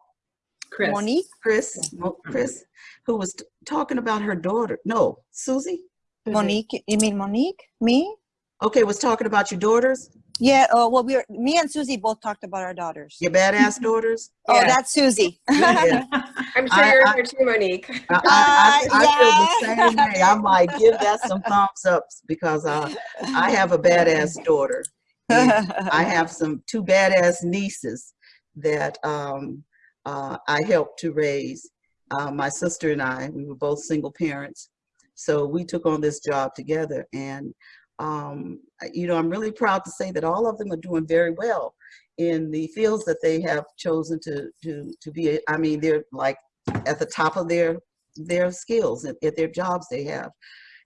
Crys. Monique? Crys, Crys, who was talking about her daughter. No, Susie. Monique, you mean Monique? Me? Okay, was talking about your daughters, Yeah, uh, well, we were, me and Susie both talked about our daughters. your badass daughters. Oh, Yeah. that's Susie. Yeah. I'm sure I- you're I- here too, Monique. I, I, I, I feel the Uh, same way. I'm like, give that some thumbs ups because uh, I have a badass daughter. and I have some two badass nieces that um, uh, I helped to raise. Uh, my sister and I, we were both single parents. So we took on this job together. And, um, you know, I'm really proud to say that all of them are doing very well in the fields that they have chosen to, to, to be. I mean, they're like at the top of their, their skills at, at their jobs they have.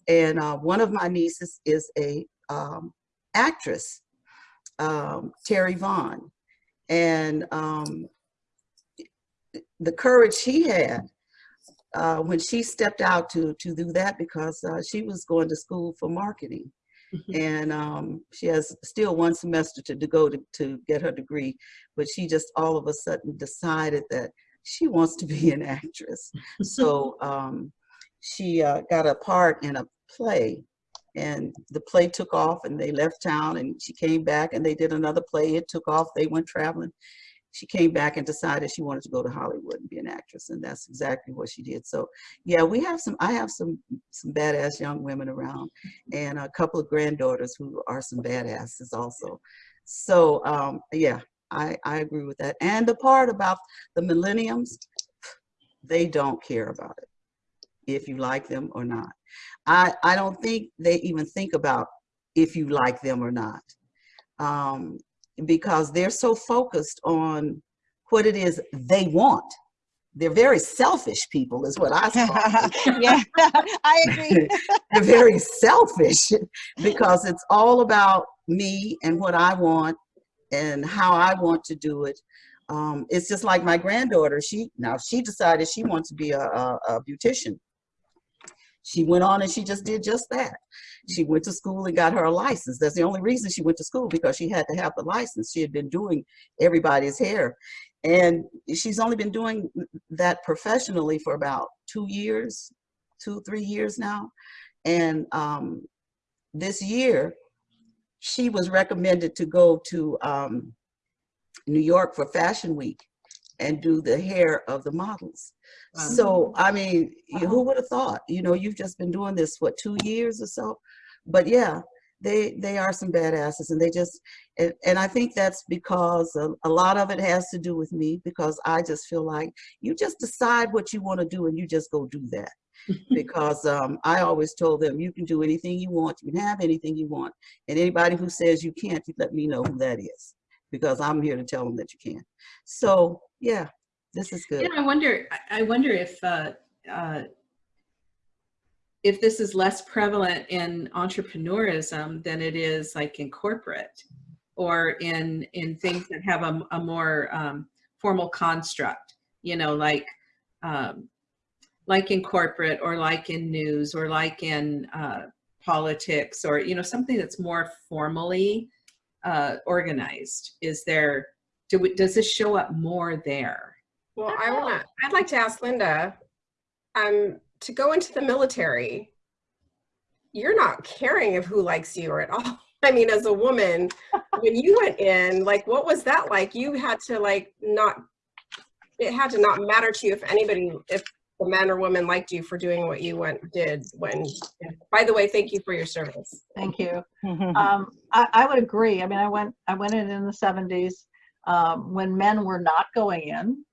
And uh, one of my nieces is a um, actress um, Terry Vaughn. And um, the courage she had uh, when she stepped out to, to do that because uh, she was going to school for marketing. And um, she has still one semester to, to go to, to get her degree, but she just all of a sudden decided that she wants to be an actress. so um, she uh, got a part in a play and the play took off and they left town and she came back and they did another play it took off they went traveling she came back and decided she wanted to go to hollywood and be an actress and that's exactly what she did. So yeah we have some i have some some badass young women around and a couple of granddaughters who are some badasses also. So um yeah i i agree with that. And the part about the millenniums they don't care about it if you like them or not. I, I don't think they even think about if you like them or not. Um, because they're so focused on what it is they want. They're very selfish people is what I saw. yeah, I agree. they're very selfish because it's all about me and what I want and how I want to do it. Um, it's just like my granddaughter. She now she decided she wants to be a, a, a beautician. She went on and she just did just that. She went to school and got her a license. That's the only reason she went to school because she had to have the license. She had been doing everybody's hair. And she's only been doing that professionally for about two years, two, three years now. And um, this year, she was recommended to go to um, New York for Fashion Week and do the hair of the models. Wow. So, I mean, you- who would have thought? You know, you've just been doing this, what, two years or so? But yeah, they they are some badasses and they just, and, and I think that's because a, a lot of it has to do with me because I just feel like you just decide what you want to do and you just go do that. because um, I always told them you can do anything you want, you can have anything you want, and anybody who says you can't, you let me know who that is because I'm here to tell them that you can. So yeah, this is good. Know, I wonder, I- I wonder if, uh, uh, if this is less prevalent in entrepreneurism than it is like in corporate or in, in things that have a, a more um, formal construct, you know, like, um, like in corporate or like in news or like in uh, politics or, you know, something that's more formally uh, organized? Is there, do we, does this show up more there? Well, I wanna, I'd like to ask Linda, um, to go into the military, you're not caring of who likes you or at all. I mean, as a woman, when you went in, like, what was that like? You had to like not, it had to not matter to you if anybody, if the men or women liked you for doing what you went did when. By the way, thank you for your service. Thank you. Mhm. Um, I, I would agree. I mean, I went, I went in in the seventies, um, when men were not going in.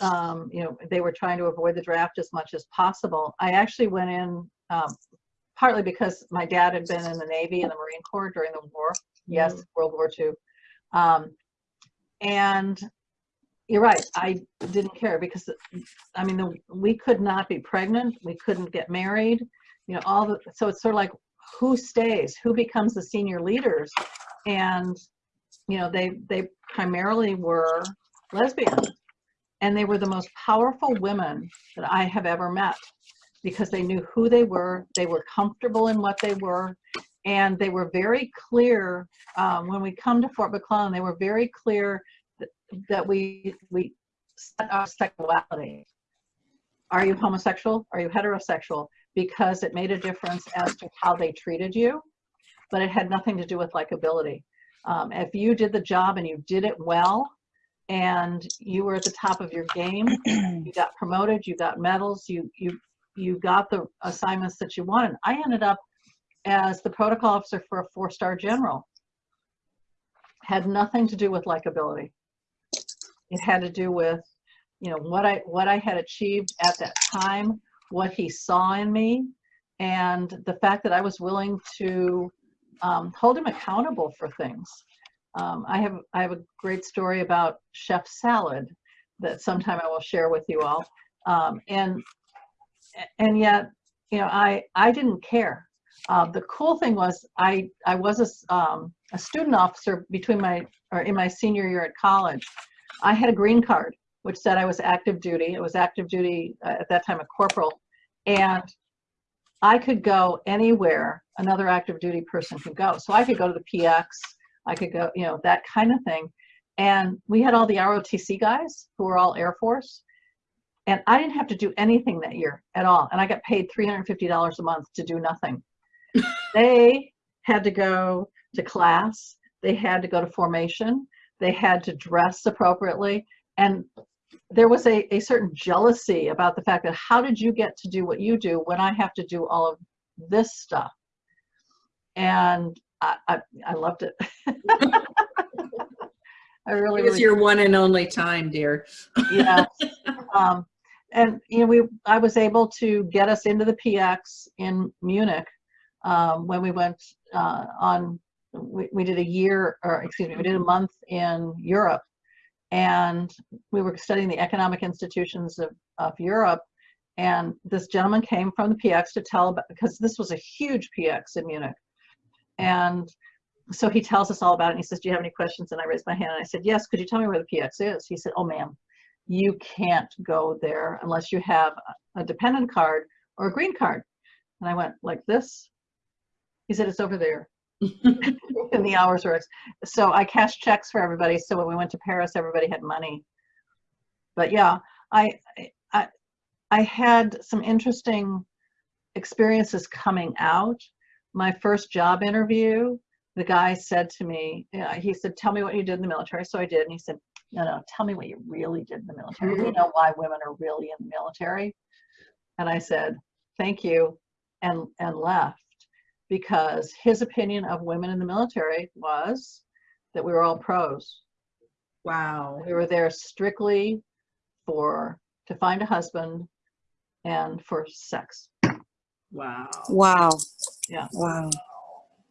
Um, you know, they were trying to avoid the draft as much as possible. I actually went in, um, partly because my dad had been in the Navy and the Marine Corps during the war. Yes, World War II. Um, and you're right, I didn't care because, I mean, the, we could not be pregnant, we couldn't get married, you know, all the, so it's sort of like, who stays, who becomes the senior leaders? And, you know, they, they primarily were lesbian. And they were the most powerful women that I have ever met because they knew who they were, they were comfortable in what they were, and they were very clear, um, when we come to Fort McClellan, they were very clear that, we, we set our sexuality. Are you homosexual? Are you heterosexual? Because it made a difference as to how they treated you, but it had nothing to do with likability. Um, if you did the job and you did it well, and you were at the top of your game, you got promoted, you got medals, you you you got the assignments that you wanted. I ended up as the protocol officer for a four-star general. Had nothing to do with likability. It had to do with, you know, what I what I had achieved at that time, what he saw in me, and the fact that I was willing to um, hold him accountable for things. Um, I have I have a great story about chef salad that sometime I will share with you all. Um, and and yet, you know, I I didn't care. Uh, the cool thing was I I was a, um, a student officer between my or in my senior year at college. I had a green card which said I was active duty. It was active duty uh, at that time a corporal, and I could go anywhere another active duty person could go. So I could go to the PX. I could go, you know, that kind of thing. And we had all the ROTC guys who were all Air Force. And I didn't have to do anything that year at all. And I got paid $350 a month to do nothing. they had to go to class. They had to go to formation. They had to dress appropriately. And there was a, a certain jealousy about the fact that how did you get to do what you do when I have to do all of this stuff? And I, I, I loved it. I really, It was really your one and only time, dear. yeah. Um, and you know, we I was able to get us into the PX in Munich um, when we went uh, on. We, we did a year, or excuse me, we did a month in Europe, and we were studying the economic institutions of, of Europe. And this gentleman came from the PX to tell about because this was a huge PX in Munich, and so he tells us all about it. And he says, "Do you have any questions?" And I raised my hand and I said, "Yes. Could you tell me where the PX is?" He said, "Oh, ma'am, you can't go there unless you have a a dependent card or a green card." And I went like this. He said, "It's over there." and the hours were. So I cashed checks for everybody. So when we went to Paris, everybody had money. But yeah, I I I had some interesting experiences coming out. My first job interview, the guy said to me, yeah, he said, "Tell me what you did in the military." So I did, and he said, "No, no, tell me what you really did in the military. Mm-hmm. We know why women are really in the military." And I said, "Thank you," and and left because his opinion of women in the military was that we were all pros. Wow. We were there strictly for to find a husband and for sex. Wow. Wow. Yeah. Wow.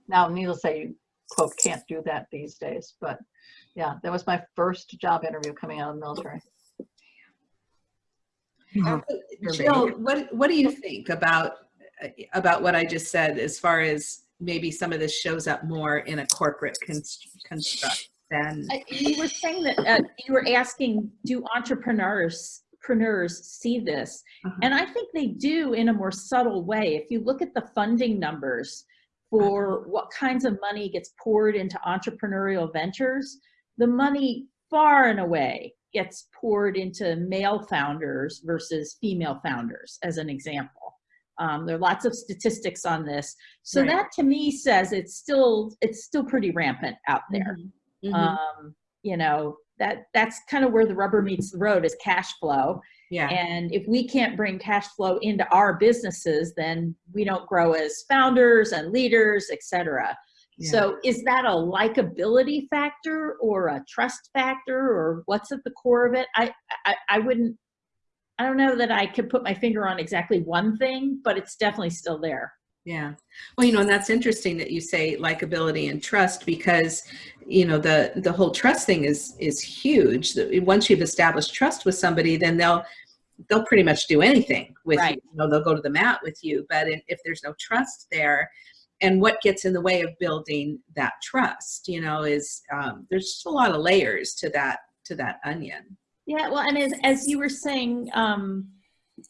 Now, needless to say, you quote can't do that these days, but yeah, that was my first job interview coming out of the military. Uh, Jill, what, what do you think about, about what I just said as far as maybe some of this shows up more in a corporate const- construct than, Uh, You were saying that, uh, you were asking, do entrepreneurs entrepreneurs see this. Uh-huh. And I think they do in a more subtle way. If you look at the funding numbers for what kinds of money gets poured into entrepreneurial ventures, the money far and away gets poured into male founders versus female founders, as an example. Um, there are lots of statistics on this. So Right. that to me says it's still it's still pretty rampant out there. Mhm. Um, you know, that that's kind of where the rubber meets the road is cash flow. Yeah. And if we can't bring cash flow into our businesses, then we don't grow as founders and leaders, et cetera. Yeah. So is that a likability factor or a trust factor or what's at the core of it? I, I, I wouldn't, I don't know that I could put my finger on exactly one thing, but it's definitely still there. Yeah. Well, you know, and that's interesting that you say likability and trust because, you know, the the whole trust thing is is huge. Once you've established trust with somebody, then they'll they'll pretty much do anything with Right. you. you know, they'll go to the mat with you. But if if there's no trust there, and what gets in the way of building that trust, you know, is um, there's just a lot of layers to that to that onion. Yeah, well, and as, as you were saying, um,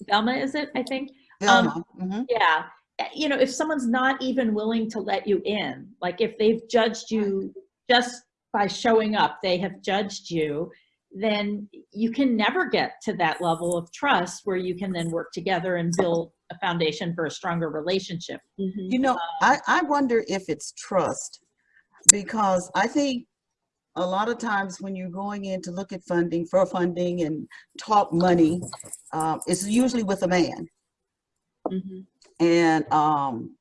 Velma, is it, I think? Um, Velma, mhm. Yeah, uh, you know, if someone's not even willing to let you in, like if they've judged you just by showing up, they have judged you, then you can never get to that level of trust where you can then work together and build a foundation for a stronger relationship. You know, I, I wonder if it's trust because I think a lot of times when you're going in to look at funding for funding and talk money, um, it's usually with a man. Mhm. And, um,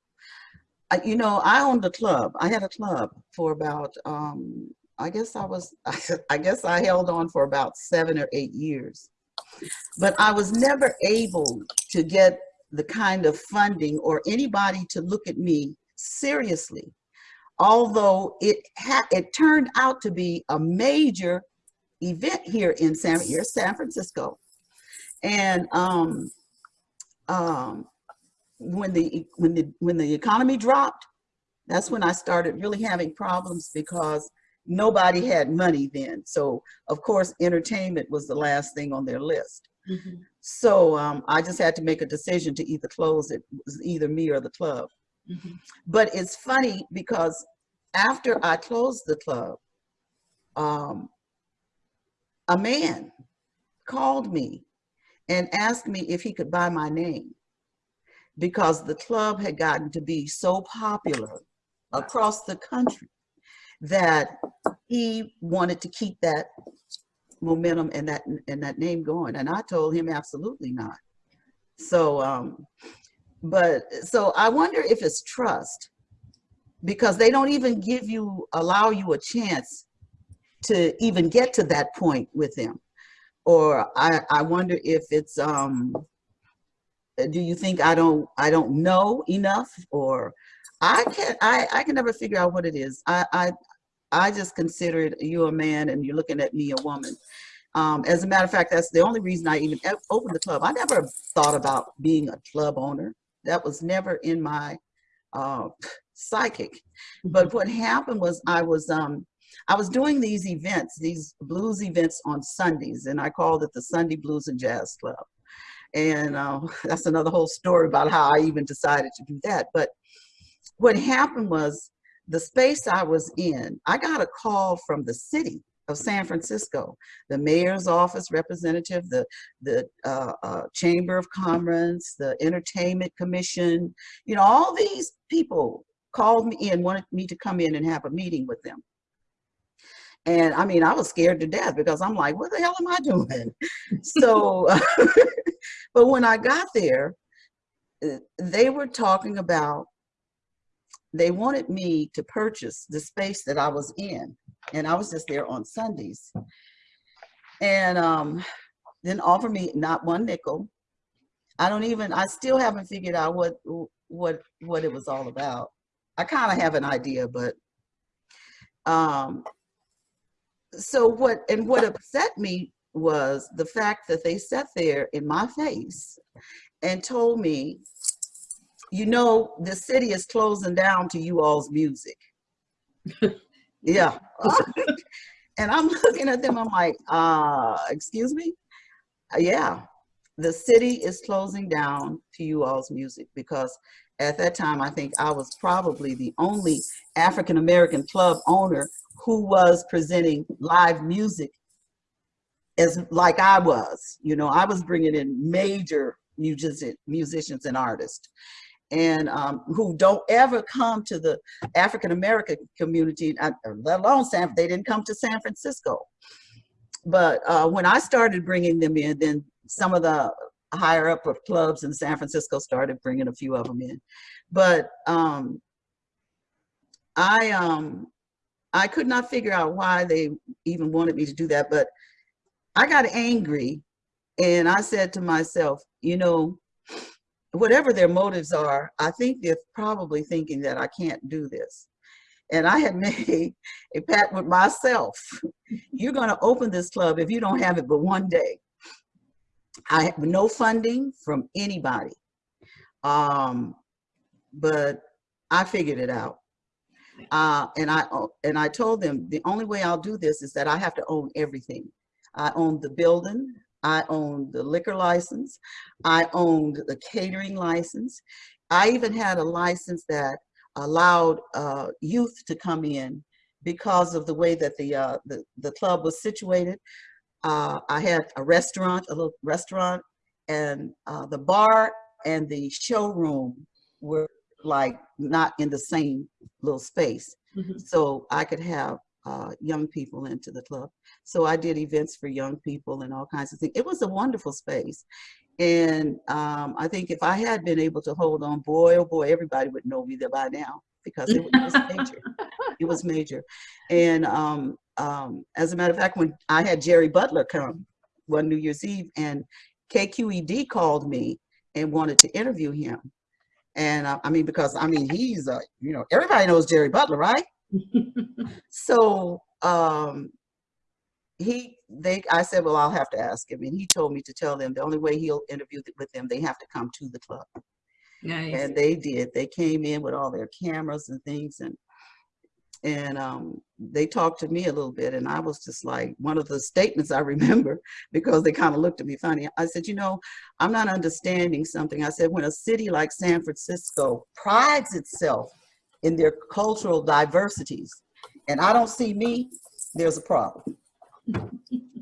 I, you know, I owned a club. I had a club for about, um, I guess I was, I guess I held on for about seven or eight years. But I was never able to get the kind of funding or anybody to look at me seriously. Although it had, it turned out to be a major event here in San, here, San Francisco. And, um, um, when the when the when the economy dropped that's when i started really having problems because nobody had money then so of course entertainment was the last thing on their list Mhm. so um, i just had to make a decision to either close it, it was either me or the club Mhm. but it's funny because after i closed the club um, a man called me and asked me if he could buy my name because the club had gotten to be so popular across the country that he wanted to keep that momentum and that and that name going. And i told him absolutely not. So um but so i wonder if it's trust because they don't even give you allow you a chance to even get to that point with them or i i wonder if it's um do you think I don't I don't know enough or I can I I can never figure out what it is. I I I just consider it you a man and you're looking at me a woman. Um, as a matter of fact, that's the only reason I even opened the club. I never thought about being a club owner. That was never in my uh, psychic. But what happened was I was um I was doing these events, these blues events on Sundays, and I called it the Sunday Blues and Jazz Club and uh, that's another whole story about how I even decided to do that. But what happened was the space I was in, I got a call from the city of San Francisco, the mayor's office representative, the, the uh, uh, Chamber of Commerce, the Entertainment Commission, you know, all these people called me in, wanted me to come in and have a meeting with them. And I mean, I was scared to death because I'm like, what the hell am I doing? so, but when I got there, uh, they were talking about, they wanted me to purchase the space that I was in. And I was just there on Sundays. And um, then offer me not one nickel. I don't even, I still haven't figured out what, what, what it was all about. I kind of have an idea, but um, so what and what upset me was the fact that they sat there in my face and told me you know the city is closing down to you all's music. Yeah. And i'm looking at them i'm like uh excuse me? Yeah, the city is closing down to you all's music because at that time, I think I was probably the only African-American club owner who was presenting live music as like I was, you know, I was bringing in major musician, musicians and artists and um, who don't ever come to the African-American community, let alone San, they didn't come to San Francisco. But uh, when I started bringing them in, then some of the higher up of clubs in San Francisco started bringing a few of them in. But um, I, um, I could not figure out why they even wanted me to do that, but I got angry and I said to myself, you know, whatever their motives are, I think they're probably thinking that I can't do this. And I had made a pact with myself. You're gonna open this club if you don't have it but one day. I have no funding from anybody. Um, but I figured it out. Uh, and I and I told them the only way I'll do this is that I have to own everything. I own the building, I own the liquor license, I owned the catering license. I even had a license that allowed uh, youth to come in because of the way that the, uh, the, the club was situated. Uh, I had a restaurant, a little restaurant, and uh, the bar and the showroom were like not in the same little space. Mhm. So I could have uh, young people into the club. So I did events for young people and all kinds of things. It was a wonderful space. And um, I think if I had been able to hold on, boy, oh boy, everybody would know me there by now because it was major. It was major. And um, um, as a matter of fact, when I had Jerry Butler come one New Year's Eve and KQED called me and wanted to interview him. And uh, I mean, because I mean, he's a, you know, everybody knows Jerry Butler, right? So um, he, they, I said, well, I'll have to ask him. And he told me to tell them the only way he'll interview th- with them, they have to come to the club. Nice. And they did. They came in with all their cameras and things and and um, they talked to me a little bit and I was just like, one of the statements I remember because they kind of looked at me funny. I said, you know, I'm not understanding something. I said, when a city like San Francisco prides itself in their cultural diversities and I don't see me, there's a problem.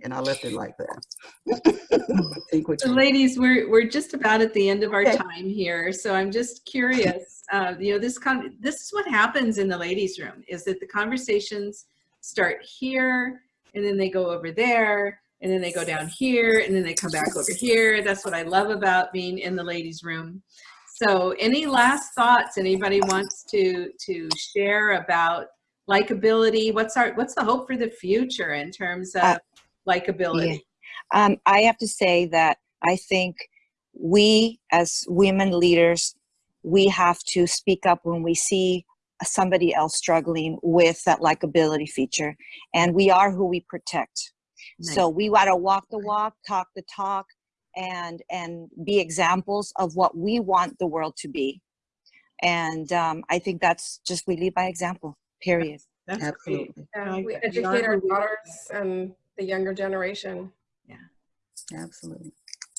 And I left it like that. So ladies, we're, we're just about at the end of our Okay. time here. So I'm just curious, uh, you know, this con, this is what happens in the ladies room is that the conversations start here and then they go over there and then they go down here and then they come back over here. That's what I love about being in the ladies room. So any last thoughts anybody wants to, to share about likability? What's our, what's the hope for the future in terms of Uh, likability? Um, I have to say that I think we as women leaders, we have to speak up when we see somebody else struggling with that likability feature. And we are who we protect. So we got to walk the walk, talk the talk, and and be examples of what we want the world to be. And um, I think that's just we lead by example. Period. That's great. Absolutely, Yeah, we that. We are educate our who we are. daughters and the younger generation. Yeah. Absolutely.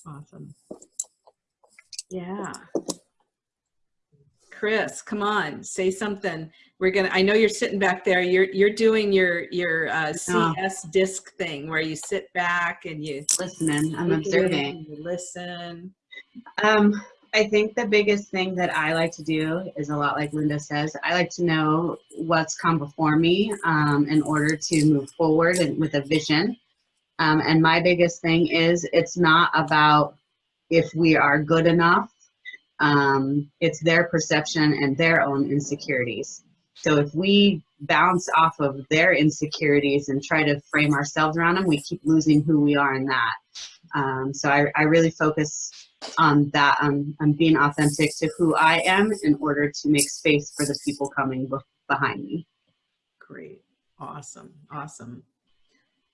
Awesome. Yeah. Crys, come on, say something. We're gonna, I know you're sitting back there. You're, you're doing your, your uh, CS disc thing where you sit back and you. Listening, I'm take it in observing. you Listen. Um, I think the biggest thing that I like to do is a lot like Linda says. I like to know what's come before me um, in order to move forward and with a vision. Um, and my biggest thing is it's not about if we are good enough. Um, it's their perception and their own insecurities. So if we bounce off of their insecurities and try to frame ourselves around them, we keep losing who we are in that. Um, so I, I really focus on that, I'm being authentic to who I am in order to make space for the people coming behind me. Great. Awesome. Awesome.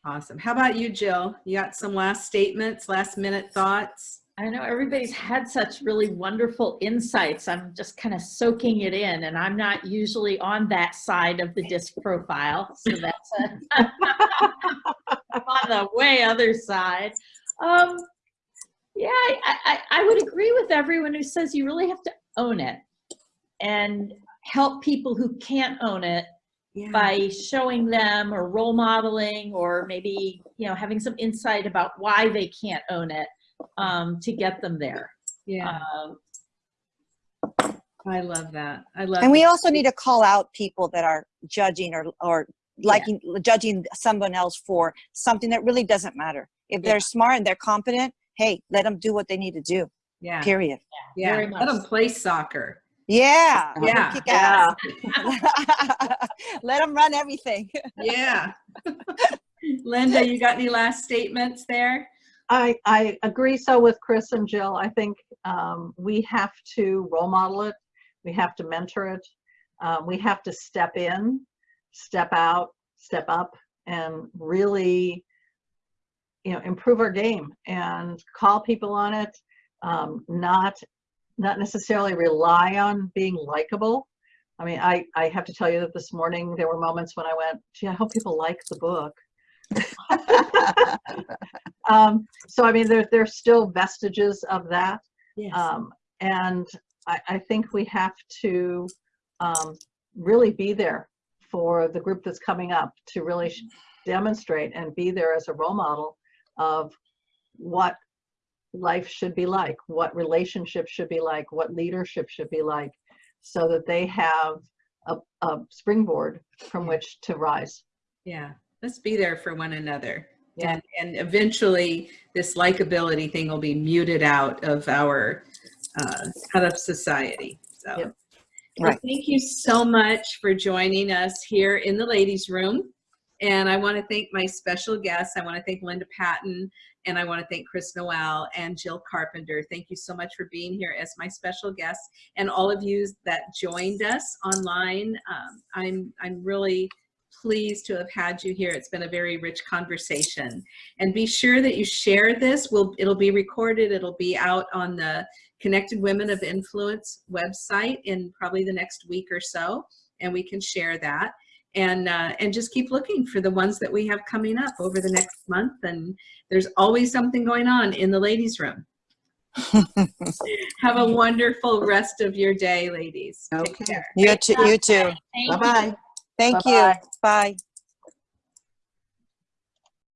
Awesome. How about you, Jill? You got some last statements, last minute thoughts? I know everybody's had such really wonderful insights. I'm just kind of soaking it in, and I'm not usually on that side of the disc profile. So that's a, I'm on the way other side. Um, Yeah, I, I, I would agree with everyone who says you really have to own it and help people who can't own it Yeah. by showing them or role modeling or maybe, you know, having some insight about why they can't own it um, to get them there. Yeah, Um, I love that. I love And we that. also need to call out people that are judging or, or liking, judging someone else for something that really doesn't matter. If Yeah. they're smart and they're competent, hey, let them do what they need to do, Yeah, period. yeah. very Let them play soccer. Yeah. let 'em Yeah. kick ass. let them run everything. Yeah. Linda, you got any last statements there? I, I agree so with Crys and Jill. I think um, we have to role model it. We have to mentor it. Um, we have to step in, step out, step up, and really, you know, improve our game and call people on it. Um, not, not necessarily rely on being likable. I mean, I, I have to tell you that this morning there were moments when I went, gee, I hope people like the book. um, so I mean, there, there's still vestiges of that. Yes. Um, and I, I think we have to um, really be there for the group that's coming up to really demonstrate and be there as a role model of what life should be like, what relationships should be like, what leadership should be like, so that they have a, a springboard from which to rise. Yeah, let's be there for one another. Yeah. And, and eventually this likability thing will be muted out of our, uh, out of society. So. Yep. Well, thank you so much for joining us here in the ladies room. And I want to thank my special guests. I want to thank Linda Patton and I want to thank Crys Noel and Jill Carpenter. Thank you so much for being here as my special guests and all of you that joined us online. Um, I'm, I'm really pleased to have had you here. It's been a very rich conversation. And be sure that you share this. We'll, it'll be recorded. It'll be out on the Connected Women of Influence website in probably the next week or so, and we can share that. And, uh, and just keep looking for the ones that we have coming up over the next month. And there's always something going on in the ladies' room. have a wonderful rest of your day, ladies. Take Okay. care. You too. You too. Thank you. Bye-bye. Thank you. Bye-bye. Bye.